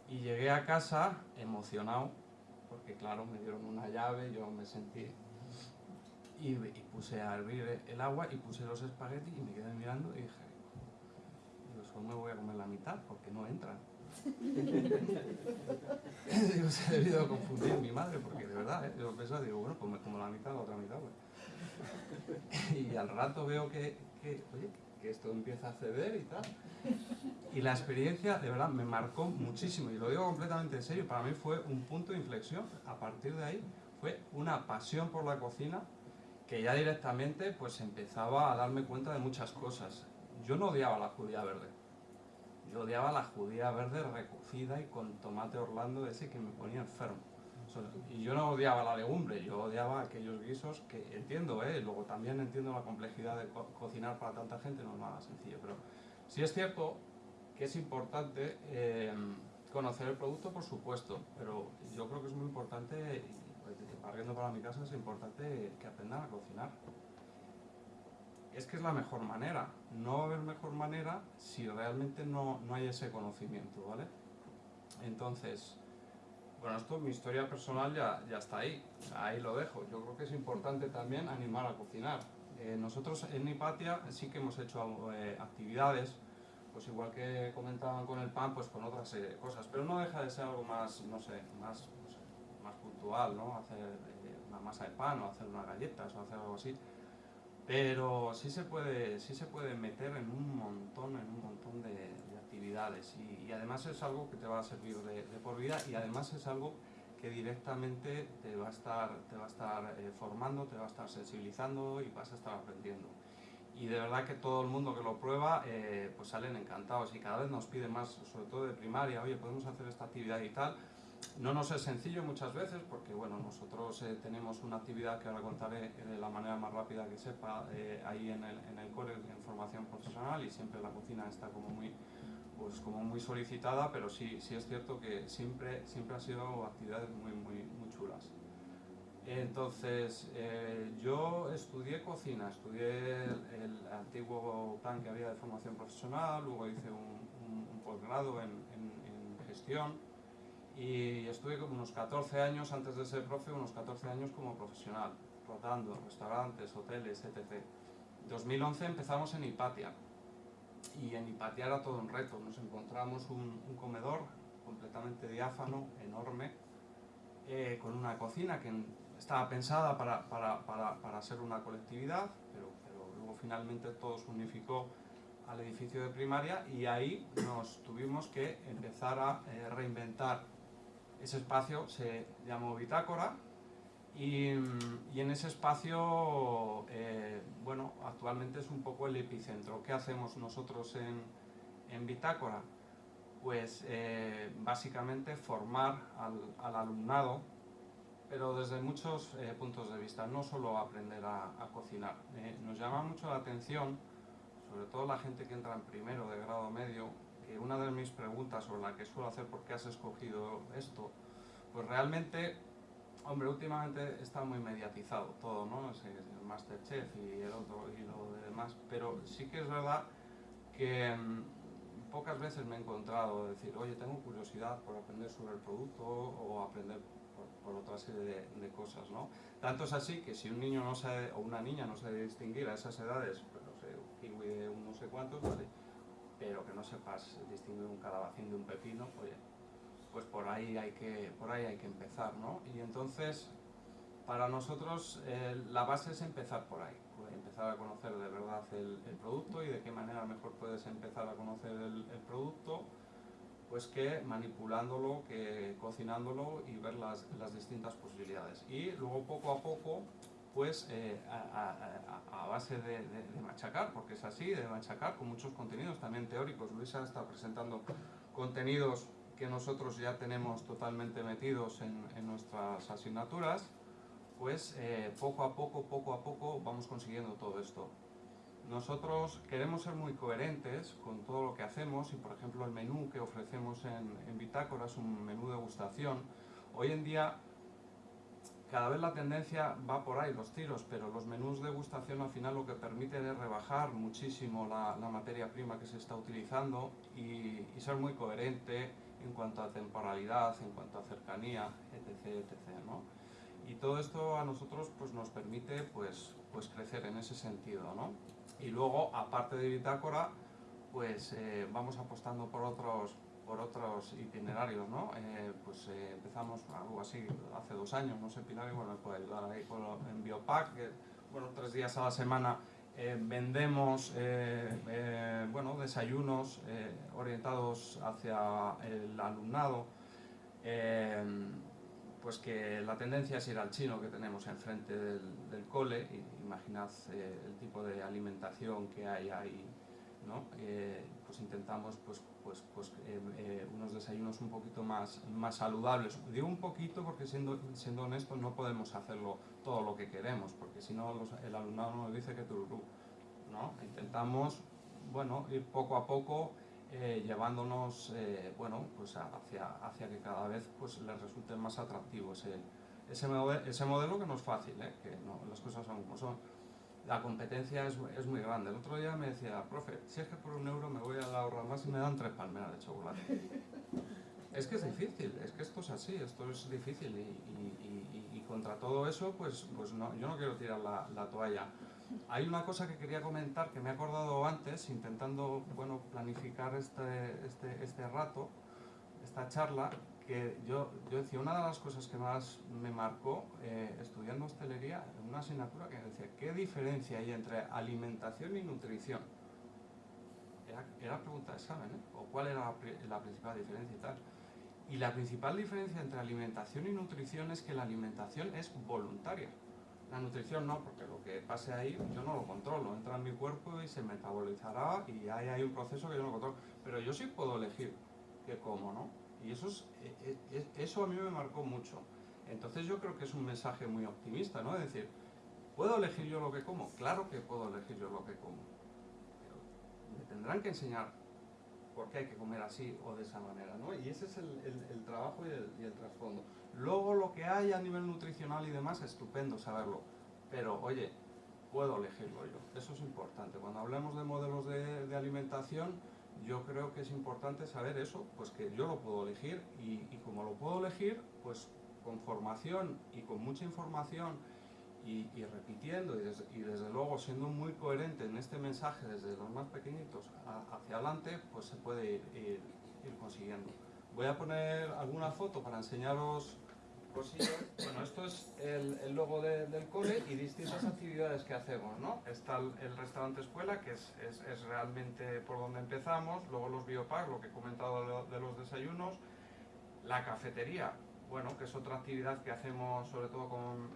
Y llegué a casa emocionado, porque claro, me dieron una llave, yo me sentí y, puse a hervir el agua y puse los espaguetis y me quedé mirando y dije, solo me voy a comer la mitad porque no entran. [laughs] digo, se ha debido confundir mi madre porque de verdad, ¿eh? yo pensaba, digo, bueno, pues me como la mitad, la otra mitad. Pues. [laughs] y al rato veo que, que, oye, que esto empieza a ceder y tal. Y la experiencia, de verdad, me marcó muchísimo. Y lo digo completamente en serio, para mí fue un punto de inflexión. A partir de ahí fue una pasión por la cocina que ya directamente pues empezaba a darme cuenta de muchas cosas. Yo no odiaba la judía verde. Yo odiaba la judía verde recocida y con tomate orlando ese que me ponía enfermo. Y yo no odiaba la legumbre, yo odiaba aquellos guisos que entiendo, ¿eh? luego también entiendo la complejidad de cocinar para tanta gente, no es nada sencillo, pero sí es cierto que es importante eh, conocer el producto, por supuesto, pero yo creo que es muy importante, partiendo para mi casa, es importante que aprendan a cocinar. Es que es la mejor manera, no va a haber mejor manera si realmente no, no hay ese conocimiento, ¿vale? Entonces, bueno, esto, mi historia personal ya, ya está ahí, ahí lo dejo. Yo creo que es importante también animar a cocinar. Eh, nosotros en Hipatia sí que hemos hecho eh, actividades, pues igual que comentaban con el pan, pues con otras eh, cosas, pero no deja de ser algo más, no sé, más, más puntual, ¿no? Hacer una masa de pan o hacer unas galletas o hacer algo así. Pero sí se puede, sí se puede meter en un montón, en un montón de, actividades y, además es algo que te va a servir de, por vida y además es algo que directamente te va a estar, te va a estar eh, formando, te va a estar sensibilizando y vas a estar aprendiendo. Y de verdad que todo el mundo que lo prueba eh, pues salen encantados y cada vez nos piden más, sobre todo de primaria, oye, podemos hacer esta actividad y tal. No nos es sencillo muchas veces porque bueno, nosotros eh, tenemos una actividad que ahora contaré de la manera más rápida que sepa ahí en el, en el core en formación profesional y siempre la cocina está como muy, pues como muy solicitada, pero sí, sí es cierto que siempre, siempre han sido actividades muy, muy, muy chulas. Entonces, eh, yo estudié cocina, estudié el, antiguo plan que había de formación profesional, luego hice un, posgrado en, gestión y estuve como unos 14 años, antes de ser profe, unos 14 años como profesional, rotando restaurantes, hoteles, etc. En 2011 empezamos en Hipatia, y en Hipatia era todo un reto. Nos encontramos un, comedor completamente diáfano, enorme, eh, con una cocina que estaba pensada para, para, para, para ser una colectividad, pero, pero, luego finalmente todo se unificó al edificio de primaria y ahí nos tuvimos que empezar a eh, reinventar ese espacio, se llamó Bitácora, y, en ese espacio, eh, bueno, actualmente es un poco el epicentro. ¿Qué hacemos nosotros en, en Bitácora? Pues eh, básicamente formar al, alumnado, pero desde muchos eh, puntos de vista, no solo aprender a, a cocinar. nos llama mucho la atención, sobre todo la gente que entra en primero de grado medio, que una de mis preguntas sobre la que suelo hacer por qué has escogido esto, pues realmente Hombre, últimamente está muy mediatizado todo, ¿no? El Masterchef y el otro y lo demás, pero sí que es verdad que mm, pocas veces me he encontrado decir, oye, tengo curiosidad por aprender sobre el producto o aprender por, otra serie de, cosas, ¿no? Tanto es así que si un niño no sabe, o una niña no sabe distinguir a esas edades, pues no sé, un kiwi de un no sé cuántos, ¿vale? Pero que no sepas distinguir un calabacín de un pepino, oye, pues por ahí hay que, por ahí hay que empezar, ¿no? Y entonces, para nosotros eh, la base es empezar por ahí, empezar a conocer de verdad el, producto y de qué manera mejor puedes empezar a conocer el, producto, pues que manipulándolo, que cocinándolo y ver las, las distintas posibilidades. Y luego poco a poco, pues a, base de, machacar, porque es así, de machacar con muchos contenidos también teóricos. Luisa está presentando contenidos que nosotros ya tenemos totalmente metidos en, nuestras asignaturas, pues eh, poco a poco, poco a poco vamos consiguiendo todo esto. Nosotros queremos ser muy coherentes con todo lo que hacemos y por ejemplo el menú que ofrecemos en, en Bitácora es un menú de degustación. Hoy en día cada vez la tendencia va por ahí, los tiros, pero los menús de degustación al final lo que permiten es rebajar muchísimo la, materia prima que se está utilizando y, y ser muy coherente en cuanto a temporalidad, en cuanto a cercanía, etc. etc. ¿no? Y todo esto a nosotros pues, nos permite pues, pues crecer en ese sentido, ¿no? Y luego, aparte de bitácora, pues eh, vamos apostando por otros, por otros itinerarios, ¿no? Eh, pues eh, empezamos algo así hace dos años, no sé, Pilar, me puede ayudar ahí con en Biopac, que, bueno, tres días a la semana vendemos, bueno, desayunos orientados hacia el alumnado, pues que la tendencia es ir al chino que tenemos enfrente del, del cole, imaginad el tipo de alimentación que hay ahí eh, pues intentamos pues, pues, pues eh, eh, unos desayunos un poquito más, más saludables. Digo un poquito porque siendo, siendo honestos no podemos hacerlo todo lo que queremos, porque si no el alumnado nos dice que tururú. ¿no? Intentamos bueno, ir poco a poco llevándonos bueno, pues hacia, hacia que cada vez pues, les resulte más atractivo ese, ese, modelo, ese modelo que no es fácil, que no, las cosas son como son la competencia es, es, muy grande. El otro día me decía, profe, si es que por un euro me voy a ahorrar más y me dan tres palmeras de chocolate. es que es difícil, es que esto es así, esto es difícil y, contra todo eso, pues, pues no, yo no quiero tirar la, la, toalla. Hay una cosa que quería comentar que me he acordado antes, intentando bueno, planificar este, este, este rato, esta charla, que yo, yo decía, una de las cosas que más me marcó eh, estudiando hostelería, una asignatura que decía, ¿qué diferencia hay entre alimentación y nutrición? Era, era pregunta de examen, ¿eh? ¿O cuál era la, principal diferencia y tal? Y la principal diferencia entre alimentación y nutrición es que la alimentación es voluntaria. La nutrición no, porque lo que pase ahí yo no lo controlo, entra en mi cuerpo y se metabolizará y ahí hay un proceso que yo no controlo. Pero yo sí puedo elegir qué como, ¿no? Y eso, es, e, e, eso a mí me marcó mucho. Entonces yo creo que es un mensaje muy optimista, ¿no? Es decir, ¿puedo elegir yo lo que como? Claro que puedo elegir yo lo que como. Pero me tendrán que enseñar por qué hay que comer así o de esa manera, ¿no? Y ese es el, el, trabajo y el, trasfondo. Luego lo que hay a nivel nutricional y demás, estupendo saberlo. Pero, oye, puedo elegirlo yo. Eso es importante. Cuando hablemos de modelos de, de alimentación, yo creo que es importante saber eso, pues que yo lo puedo elegir y, como lo puedo elegir, pues con formación y con mucha información y, repitiendo y desde, luego siendo muy coherente en este mensaje desde los más pequeñitos hacia adelante, pues se puede ir consiguiendo. Voy a poner alguna foto para enseñaros bueno, esto es el, logo del cole y distintas actividades que hacemos, ¿no? Está el, restaurante escuela, que es, es, realmente por donde empezamos, luego los biopack, lo que he comentado de, los desayunos, la cafetería, bueno, que es otra actividad que hacemos sobre todo con,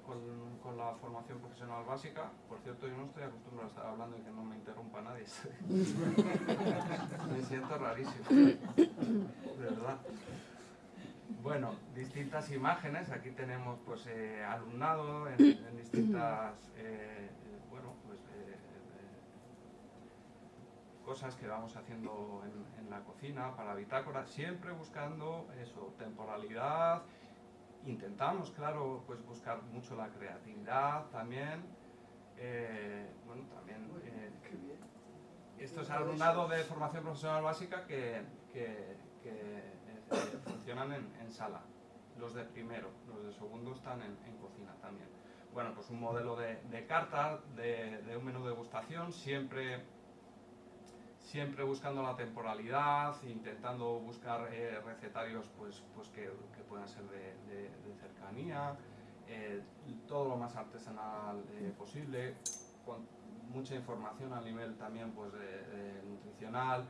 con, la formación profesional básica. Por cierto, yo no estoy acostumbrado a estar hablando y que no me interrumpa nadie. [laughs] me siento rarísimo, de verdad. Bueno, distintas imágenes, aquí tenemos pues eh, alumnado en, distintas eh, bueno, pues, eh, cosas que vamos haciendo en, la cocina para bitácora, siempre buscando eso, temporalidad, intentamos claro pues buscar mucho la creatividad también, bueno también esto es alumnado de formación profesional básica que, que funcionan en, sala. Los de primero, los de segundo están en, cocina también. Bueno, pues un modelo de, carta, de, un menú de degustación, siempre, siempre buscando la temporalidad, intentando buscar eh, recetarios pues, pues que, puedan ser de, cercanía, eh, todo lo más artesanal eh, posible, mucha información a nivel también pues, nutricional,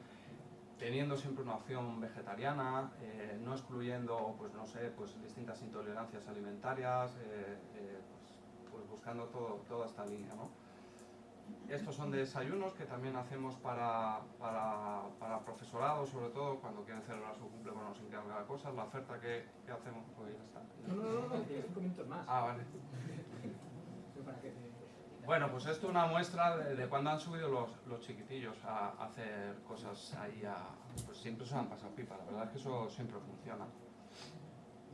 teniendo siempre una opción vegetariana, eh, no excluyendo, pues no sé, pues distintas intolerancias alimentarias, eh, eh, pues, pues, buscando todo, toda esta línea, ¿no? Estos son desayunos que también hacemos para, para, para, profesorado, sobre todo cuando quieren celebrar su cumple, bueno, nos encarga cosas. La oferta que, que hacemos, pues ya está. No, no, no, no, cinco minutos más. Ah, vale. [laughs] Bueno, pues esto es una muestra de, cuando han subido los, los, chiquitillos a, hacer cosas ahí, a, pues siempre se han pasado pipa, la verdad es que eso siempre funciona.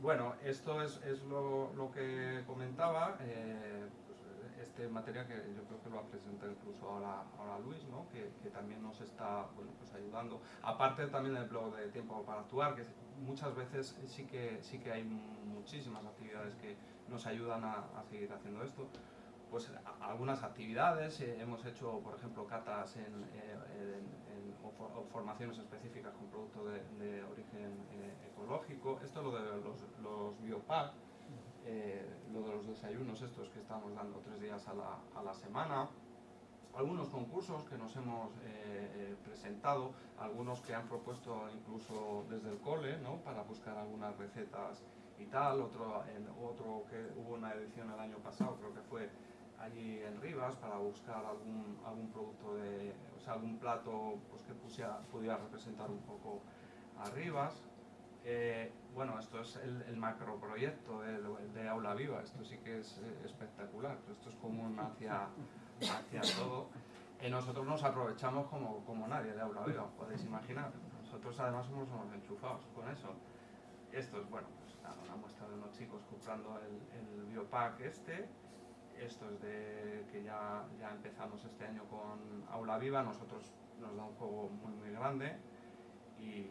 Bueno, esto es, lo, que comentaba, eh, pues, este material que yo creo que lo ha presentado incluso ahora, Luis, ¿no? que, que, también nos está bueno, pues ayudando. Aparte también del blog de Tiempo para Actuar, que muchas veces sí que, sí que hay muchísimas actividades que nos ayudan a, a seguir haciendo esto. Pues algunas actividades, eh, hemos hecho por ejemplo catas en, eh, o, for, o, formaciones específicas con productos de, origen eh, ecológico. Esto es lo de los, los biopack, eh, lo de los desayunos estos que estamos dando tres días a la, a la semana, algunos concursos que nos hemos presentado, algunos que han propuesto incluso desde el cole, ¿no? para buscar algunas recetas y tal, otro, otro que hubo una edición el año pasado, creo que fue allí en Rivas, para buscar algún, algún producto de, o sea, algún plato pues, que pusiera, pudiera representar un poco a Rivas. Eh, bueno, esto es el, el macroproyecto de, de, Aula Viva, esto sí que es eh, espectacular, esto es común hacia, hacia todo. Y nosotros nos aprovechamos como, como nadie de Aula Viva, podéis imaginar. Nosotros además somos unos enchufados con eso. Esto es, bueno, pues una muestra de unos chicos comprando el, el biopack este. Esto es de que ya, ya empezamos este año con Aula Viva, nosotros nos da un juego muy muy grande y,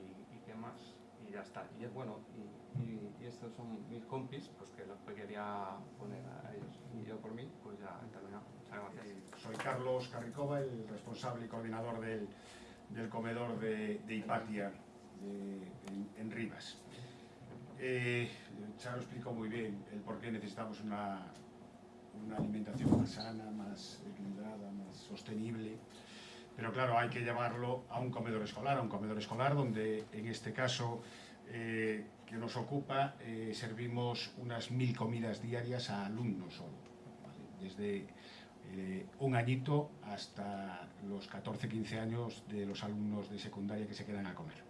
qué más y ya está. Y bueno, y, estos son mis compis, pues que los quería poner a ellos. Y yo por mí, pues ya he terminado. Muchas gracias. Soy Carlos Carricova, el responsable y coordinador del, del comedor de, de Hipatia en, en, Rivas. Eh, Charo explicó muy bien el por qué necesitamos una, una alimentación más sana, más equilibrada, más sostenible. Pero claro, hay que llevarlo a un comedor escolar, a un comedor escolar donde en este caso eh, que nos ocupa eh, servimos unas mil comidas diarias a alumnos solo, desde eh, un añito hasta los 14-15 años de los alumnos de secundaria que se quedan a comer.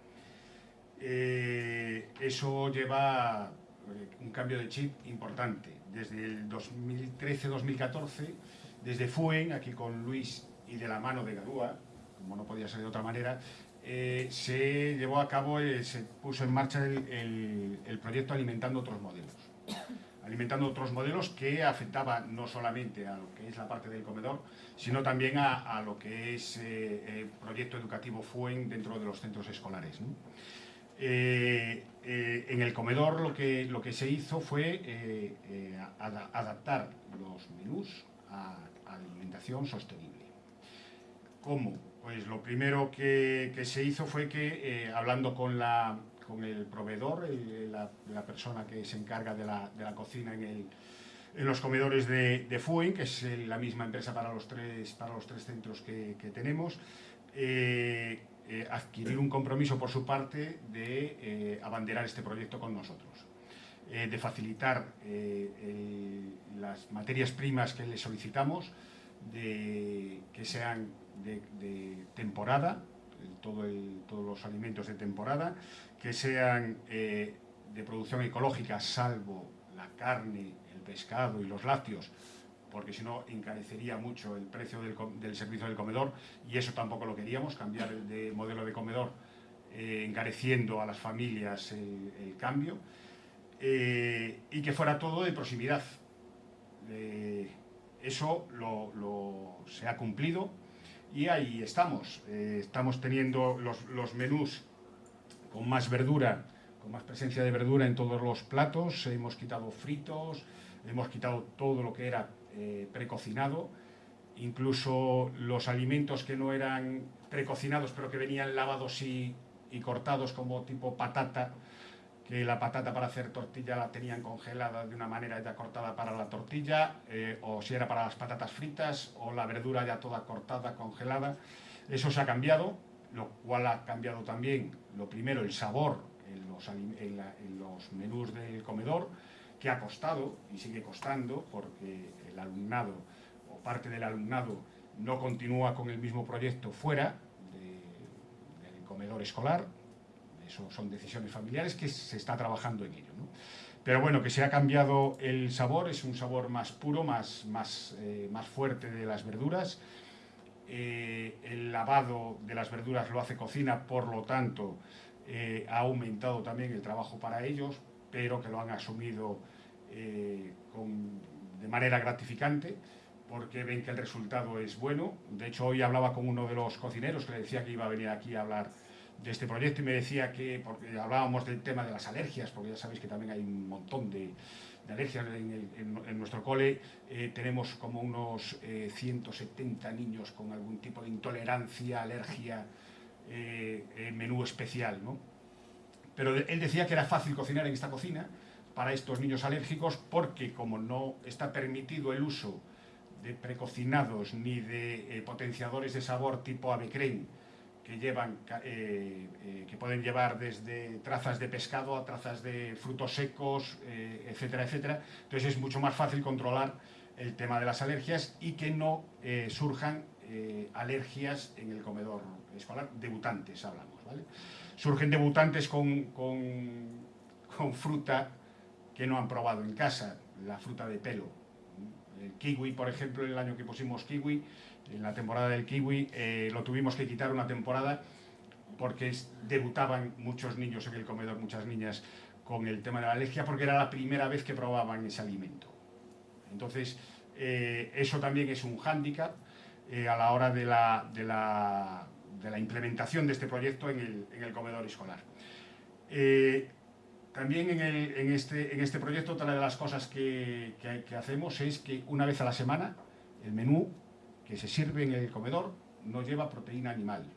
Eso lleva un cambio de chip importante. Desde el 2013-2014, desde FUEN, aquí con Luis y de la mano de Garúa, como no podía ser de otra manera, eh, se llevó a cabo, eh, se puso en marcha el, proyecto Alimentando otros modelos. Alimentando otros modelos que afectaba no solamente a lo que es la parte del comedor, sino también a, lo que es eh, el proyecto educativo FUEN dentro de los centros escolares. Eh, eh, en el comedor lo que, lo que se hizo fue eh, ad adaptar los menús a, alimentación sostenible. ¿Cómo? Pues lo primero que, que se hizo fue que, hablando con, la, con el proveedor, la, persona que se encarga de la, de la cocina en, el, en, los comedores de, de FUEN, que es la misma empresa para los tres, para los tres centros que tenemos, eh, adquirir un compromiso por su parte de eh, abanderar este proyecto con nosotros, eh, de facilitar las materias primas que le solicitamos, de que sean de, temporada, todos los alimentos de temporada, que sean de producción ecológica, salvo la carne, el pescado y los lácteos, porque si no encarecería mucho el precio del, servicio del comedor y eso tampoco lo queríamos, cambiar de modelo de comedor eh, encareciendo a las familias el, el cambio eh, y que fuera todo de proximidad. Eh, eso lo, se ha cumplido y ahí estamos. Eh, estamos teniendo los, los, menús con más verdura, con más presencia de verdura en todos los platos. Hemos quitado fritos, hemos quitado todo lo que era eh, precocinado. Incluso los alimentos que no eran precocinados, pero que venían lavados y, y cortados como tipo patata, que la patata para hacer tortilla la tenían congelada de una manera ya cortada para la tortilla, eh, o si era para las patatas fritas, o la verdura ya toda cortada, congelada. Eso se ha cambiado, lo cual ha cambiado también, lo primero, el sabor en los, menús del comedor, que ha costado y sigue costando, porque el alumnado o parte del alumnado no continúa con el mismo proyecto fuera de, del comedor escolar, eso son decisiones familiares que se está trabajando en ello. ¿no? Pero bueno, que se ha cambiado el sabor, es un sabor más puro, más, más, eh, más fuerte de las verduras. Eh, el lavado de las verduras lo hace cocina, por lo tanto, eh, ha aumentado también el trabajo para ellos, pero que lo han asumido eh, de manera gratificante, porque ven que el resultado es bueno. De hecho, hoy hablaba con uno de los cocineros que le decía que iba a venir aquí a hablar de este proyecto y me decía que, porque hablábamos del tema de las alergias, porque ya sabéis que también hay un montón de, alergias en, nuestro cole, eh, tenemos como unos 170 niños con algún tipo de intolerancia, alergia, eh, menú especial, ¿no? Pero él decía que era fácil cocinar en esta cocina para estos niños alérgicos porque como no está permitido el uso de precocinados ni de eh, potenciadores de sabor tipo ave que llevan eh, eh, que pueden llevar desde trazas de pescado a trazas de frutos secos, etcétera, etcétera. Entonces es mucho más fácil controlar el tema de las alergias y que no surjan alergias en el comedor escolar, debutantes hablamos, ¿vale? Surgen debutantes con, con fruta que no han probado en casa, la fruta de pelo, el kiwi, por ejemplo, el año que pusimos kiwi, en la temporada del kiwi, eh, lo tuvimos que quitar una temporada porque debutaban muchos niños en el comedor, muchas niñas, con el tema de la alergia, porque era la primera vez que probaban ese alimento. Entonces, eh, eso también es un hándicap eh, a la hora de la, de, la, de la, implementación de este proyecto en el, comedor escolar. También en, este, en, este, proyecto otra de las cosas que, hacemos es que una vez a la semana el menú que se sirve en el comedor no lleva proteína animal.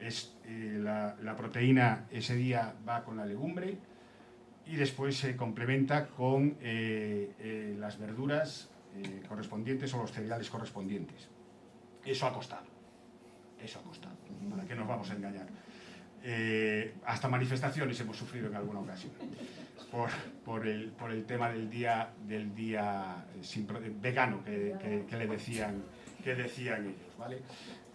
Es, eh, la, proteína ese día va con la legumbre y después se complementa con eh, eh, las verduras correspondientes o los cereales correspondientes. Eso ha costado. Eso ha costado. ¿Para qué nos vamos a engañar? Eh, hasta manifestaciones hemos sufrido en alguna ocasión por, el, tema del día, del día eh, vegano que, le decían, que decían ellos. ¿vale?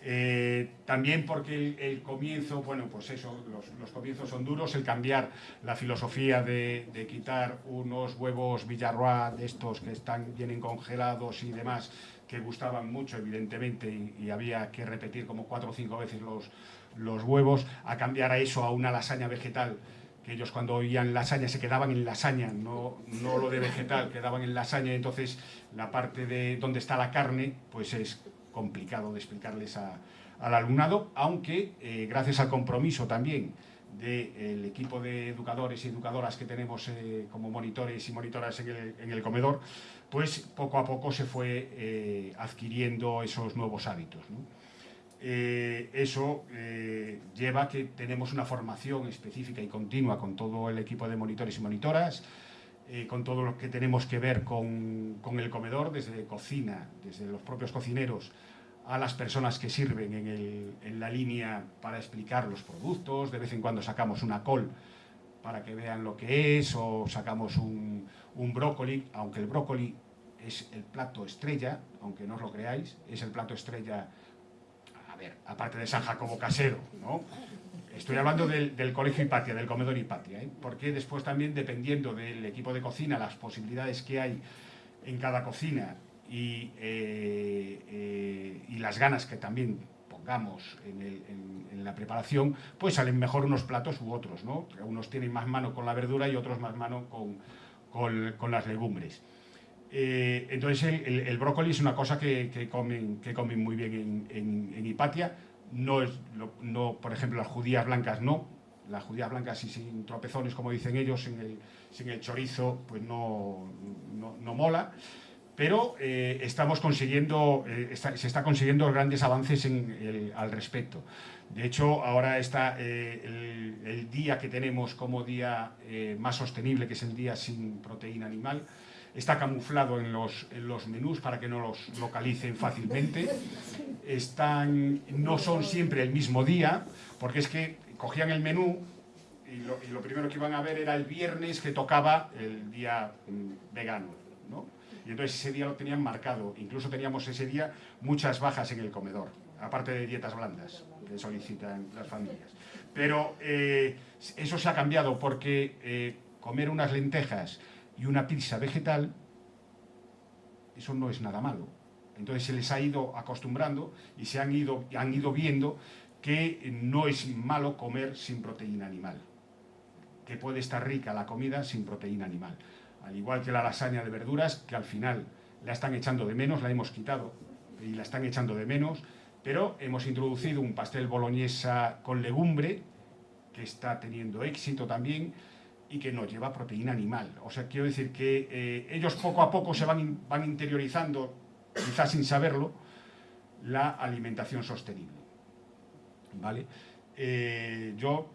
Eh, también porque el, comienzo, bueno, pues eso, los, comienzos son duros, el cambiar la filosofía de, quitar unos huevos Villarroa de estos que están, vienen congelados y demás, que gustaban mucho, evidentemente, y había que repetir como cuatro o cinco veces los, los huevos, a cambiar a eso, a una lasaña vegetal, que ellos cuando oían lasaña se quedaban en lasaña, no, no lo de vegetal, quedaban en lasaña, entonces la parte de donde está la carne, pues es complicado de explicarles al alumnado, aunque eh, gracias al compromiso también del equipo de educadores y educadoras que tenemos eh, como monitores y monitoras en el, comedor, pues poco a poco se fue eh, adquiriendo esos nuevos hábitos. Eh, eso lleva a que tenemos una formación específica y continua con todo el equipo de monitores y monitoras, con todo lo que tenemos que ver con, el comedor, desde cocina, desde los propios cocineros, a las personas que sirven en, la línea para explicar los productos, de vez en cuando sacamos una col para que vean lo que es, o sacamos un, brócoli, aunque el brócoli es el plato estrella, aunque no os lo creáis, es el plato estrella aparte de San Jacobo Casero, ¿no? Estoy hablando del, colegio Hipatia, del comedor Hipatia, ¿eh? porque después también, dependiendo del equipo de cocina, las posibilidades que hay en cada cocina y, eh, eh, y las ganas que también pongamos en, la preparación, pues salen mejor unos platos u otros, ¿no? Unos tienen más mano con la verdura y otros más mano con, con las legumbres. Eh, entonces el, brócoli es una cosa que, comen, que comen muy bien en, Hipatia. No, es, no, por ejemplo, las judías blancas no. Las judías blancas y sin tropezones, como dicen ellos, sin el, sin el chorizo, pues no, no, mola. Pero eh, estamos consiguiendo, eh, se está consiguiendo grandes avances al respecto. De hecho, ahora está el, el, día que tenemos como día más sostenible, que es el día sin proteína animal, está camuflado en los, los menús para que no los localicen fácilmente. Están, no son siempre el mismo día, porque es que cogían el menú y lo, primero que iban a ver era el viernes que tocaba el día mm, vegano. Y entonces ese día lo tenían marcado. Incluso teníamos ese día muchas bajas en el comedor, aparte de dietas blandas que solicitan las familias. Pero eh, eso se ha cambiado porque eh, comer unas lentejas y una pizza vegetal, eso no es nada malo. Entonces se les ha ido acostumbrando y se han ido, han ido viendo que no es malo comer sin proteína animal, que puede estar rica la comida sin proteína animal. Al igual que la lasaña de verduras, que al final la están echando de menos, la hemos quitado y la están echando de menos, pero hemos introducido un pastel boloñesa con legumbre, que está teniendo éxito también, y que no lleva proteína animal. O sea, quiero decir que eh, ellos poco a poco se van, van interiorizando, quizás sin saberlo, la alimentación sostenible. ¿Vale? Eh, yo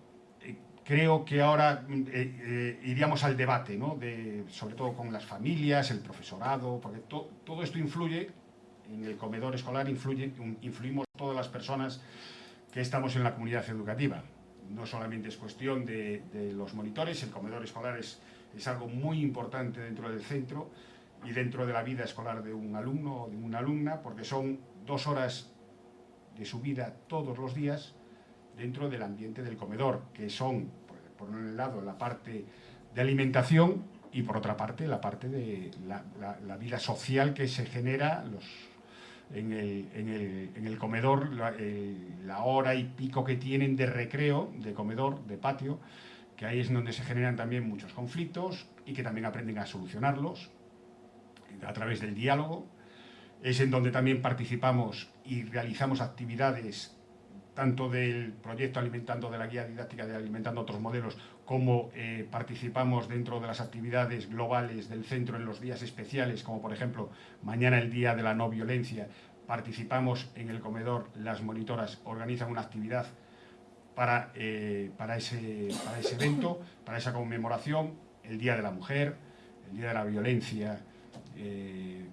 creo que ahora iríamos al debate, ¿no? de, sobre todo con las familias, el profesorado, porque todo esto influye, en el comedor escolar influye, influimos todas las personas que estamos en la comunidad educativa no solamente es cuestión de, los monitores, el comedor escolar es, algo muy importante dentro del centro y dentro de la vida escolar de un alumno o de una alumna, porque son dos horas de su vida todos los días dentro del ambiente del comedor, que son, por un lado, la parte de alimentación y por otra parte, la parte de la vida social que se genera, los en el, comedor la, hora y pico que tienen de recreo, de comedor, de patio, que ahí es donde se generan también muchos conflictos y que también aprenden a solucionarlos a través del diálogo. Es en donde también participamos y realizamos actividades tanto del proyecto Alimentando de la Guía Didáctica de Alimentando Otros Modelos, como eh, participamos dentro de las actividades globales del centro en los días especiales, como por ejemplo mañana el Día de la No Violencia, participamos en el comedor, las monitoras organizan una actividad para, eh, para, ese, para ese evento, para esa conmemoración, el Día de la Mujer, el Día de la Violencia eh,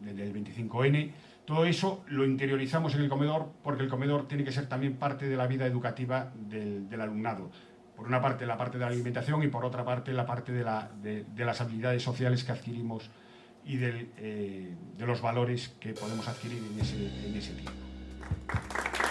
del 25N, todo eso lo interiorizamos en el comedor porque el comedor tiene que ser también parte de la vida educativa del, alumnado. Por una parte la parte de la alimentación y por otra parte la parte de, las habilidades sociales que adquirimos y eh, de los valores que podemos adquirir en ese, en ese tiempo.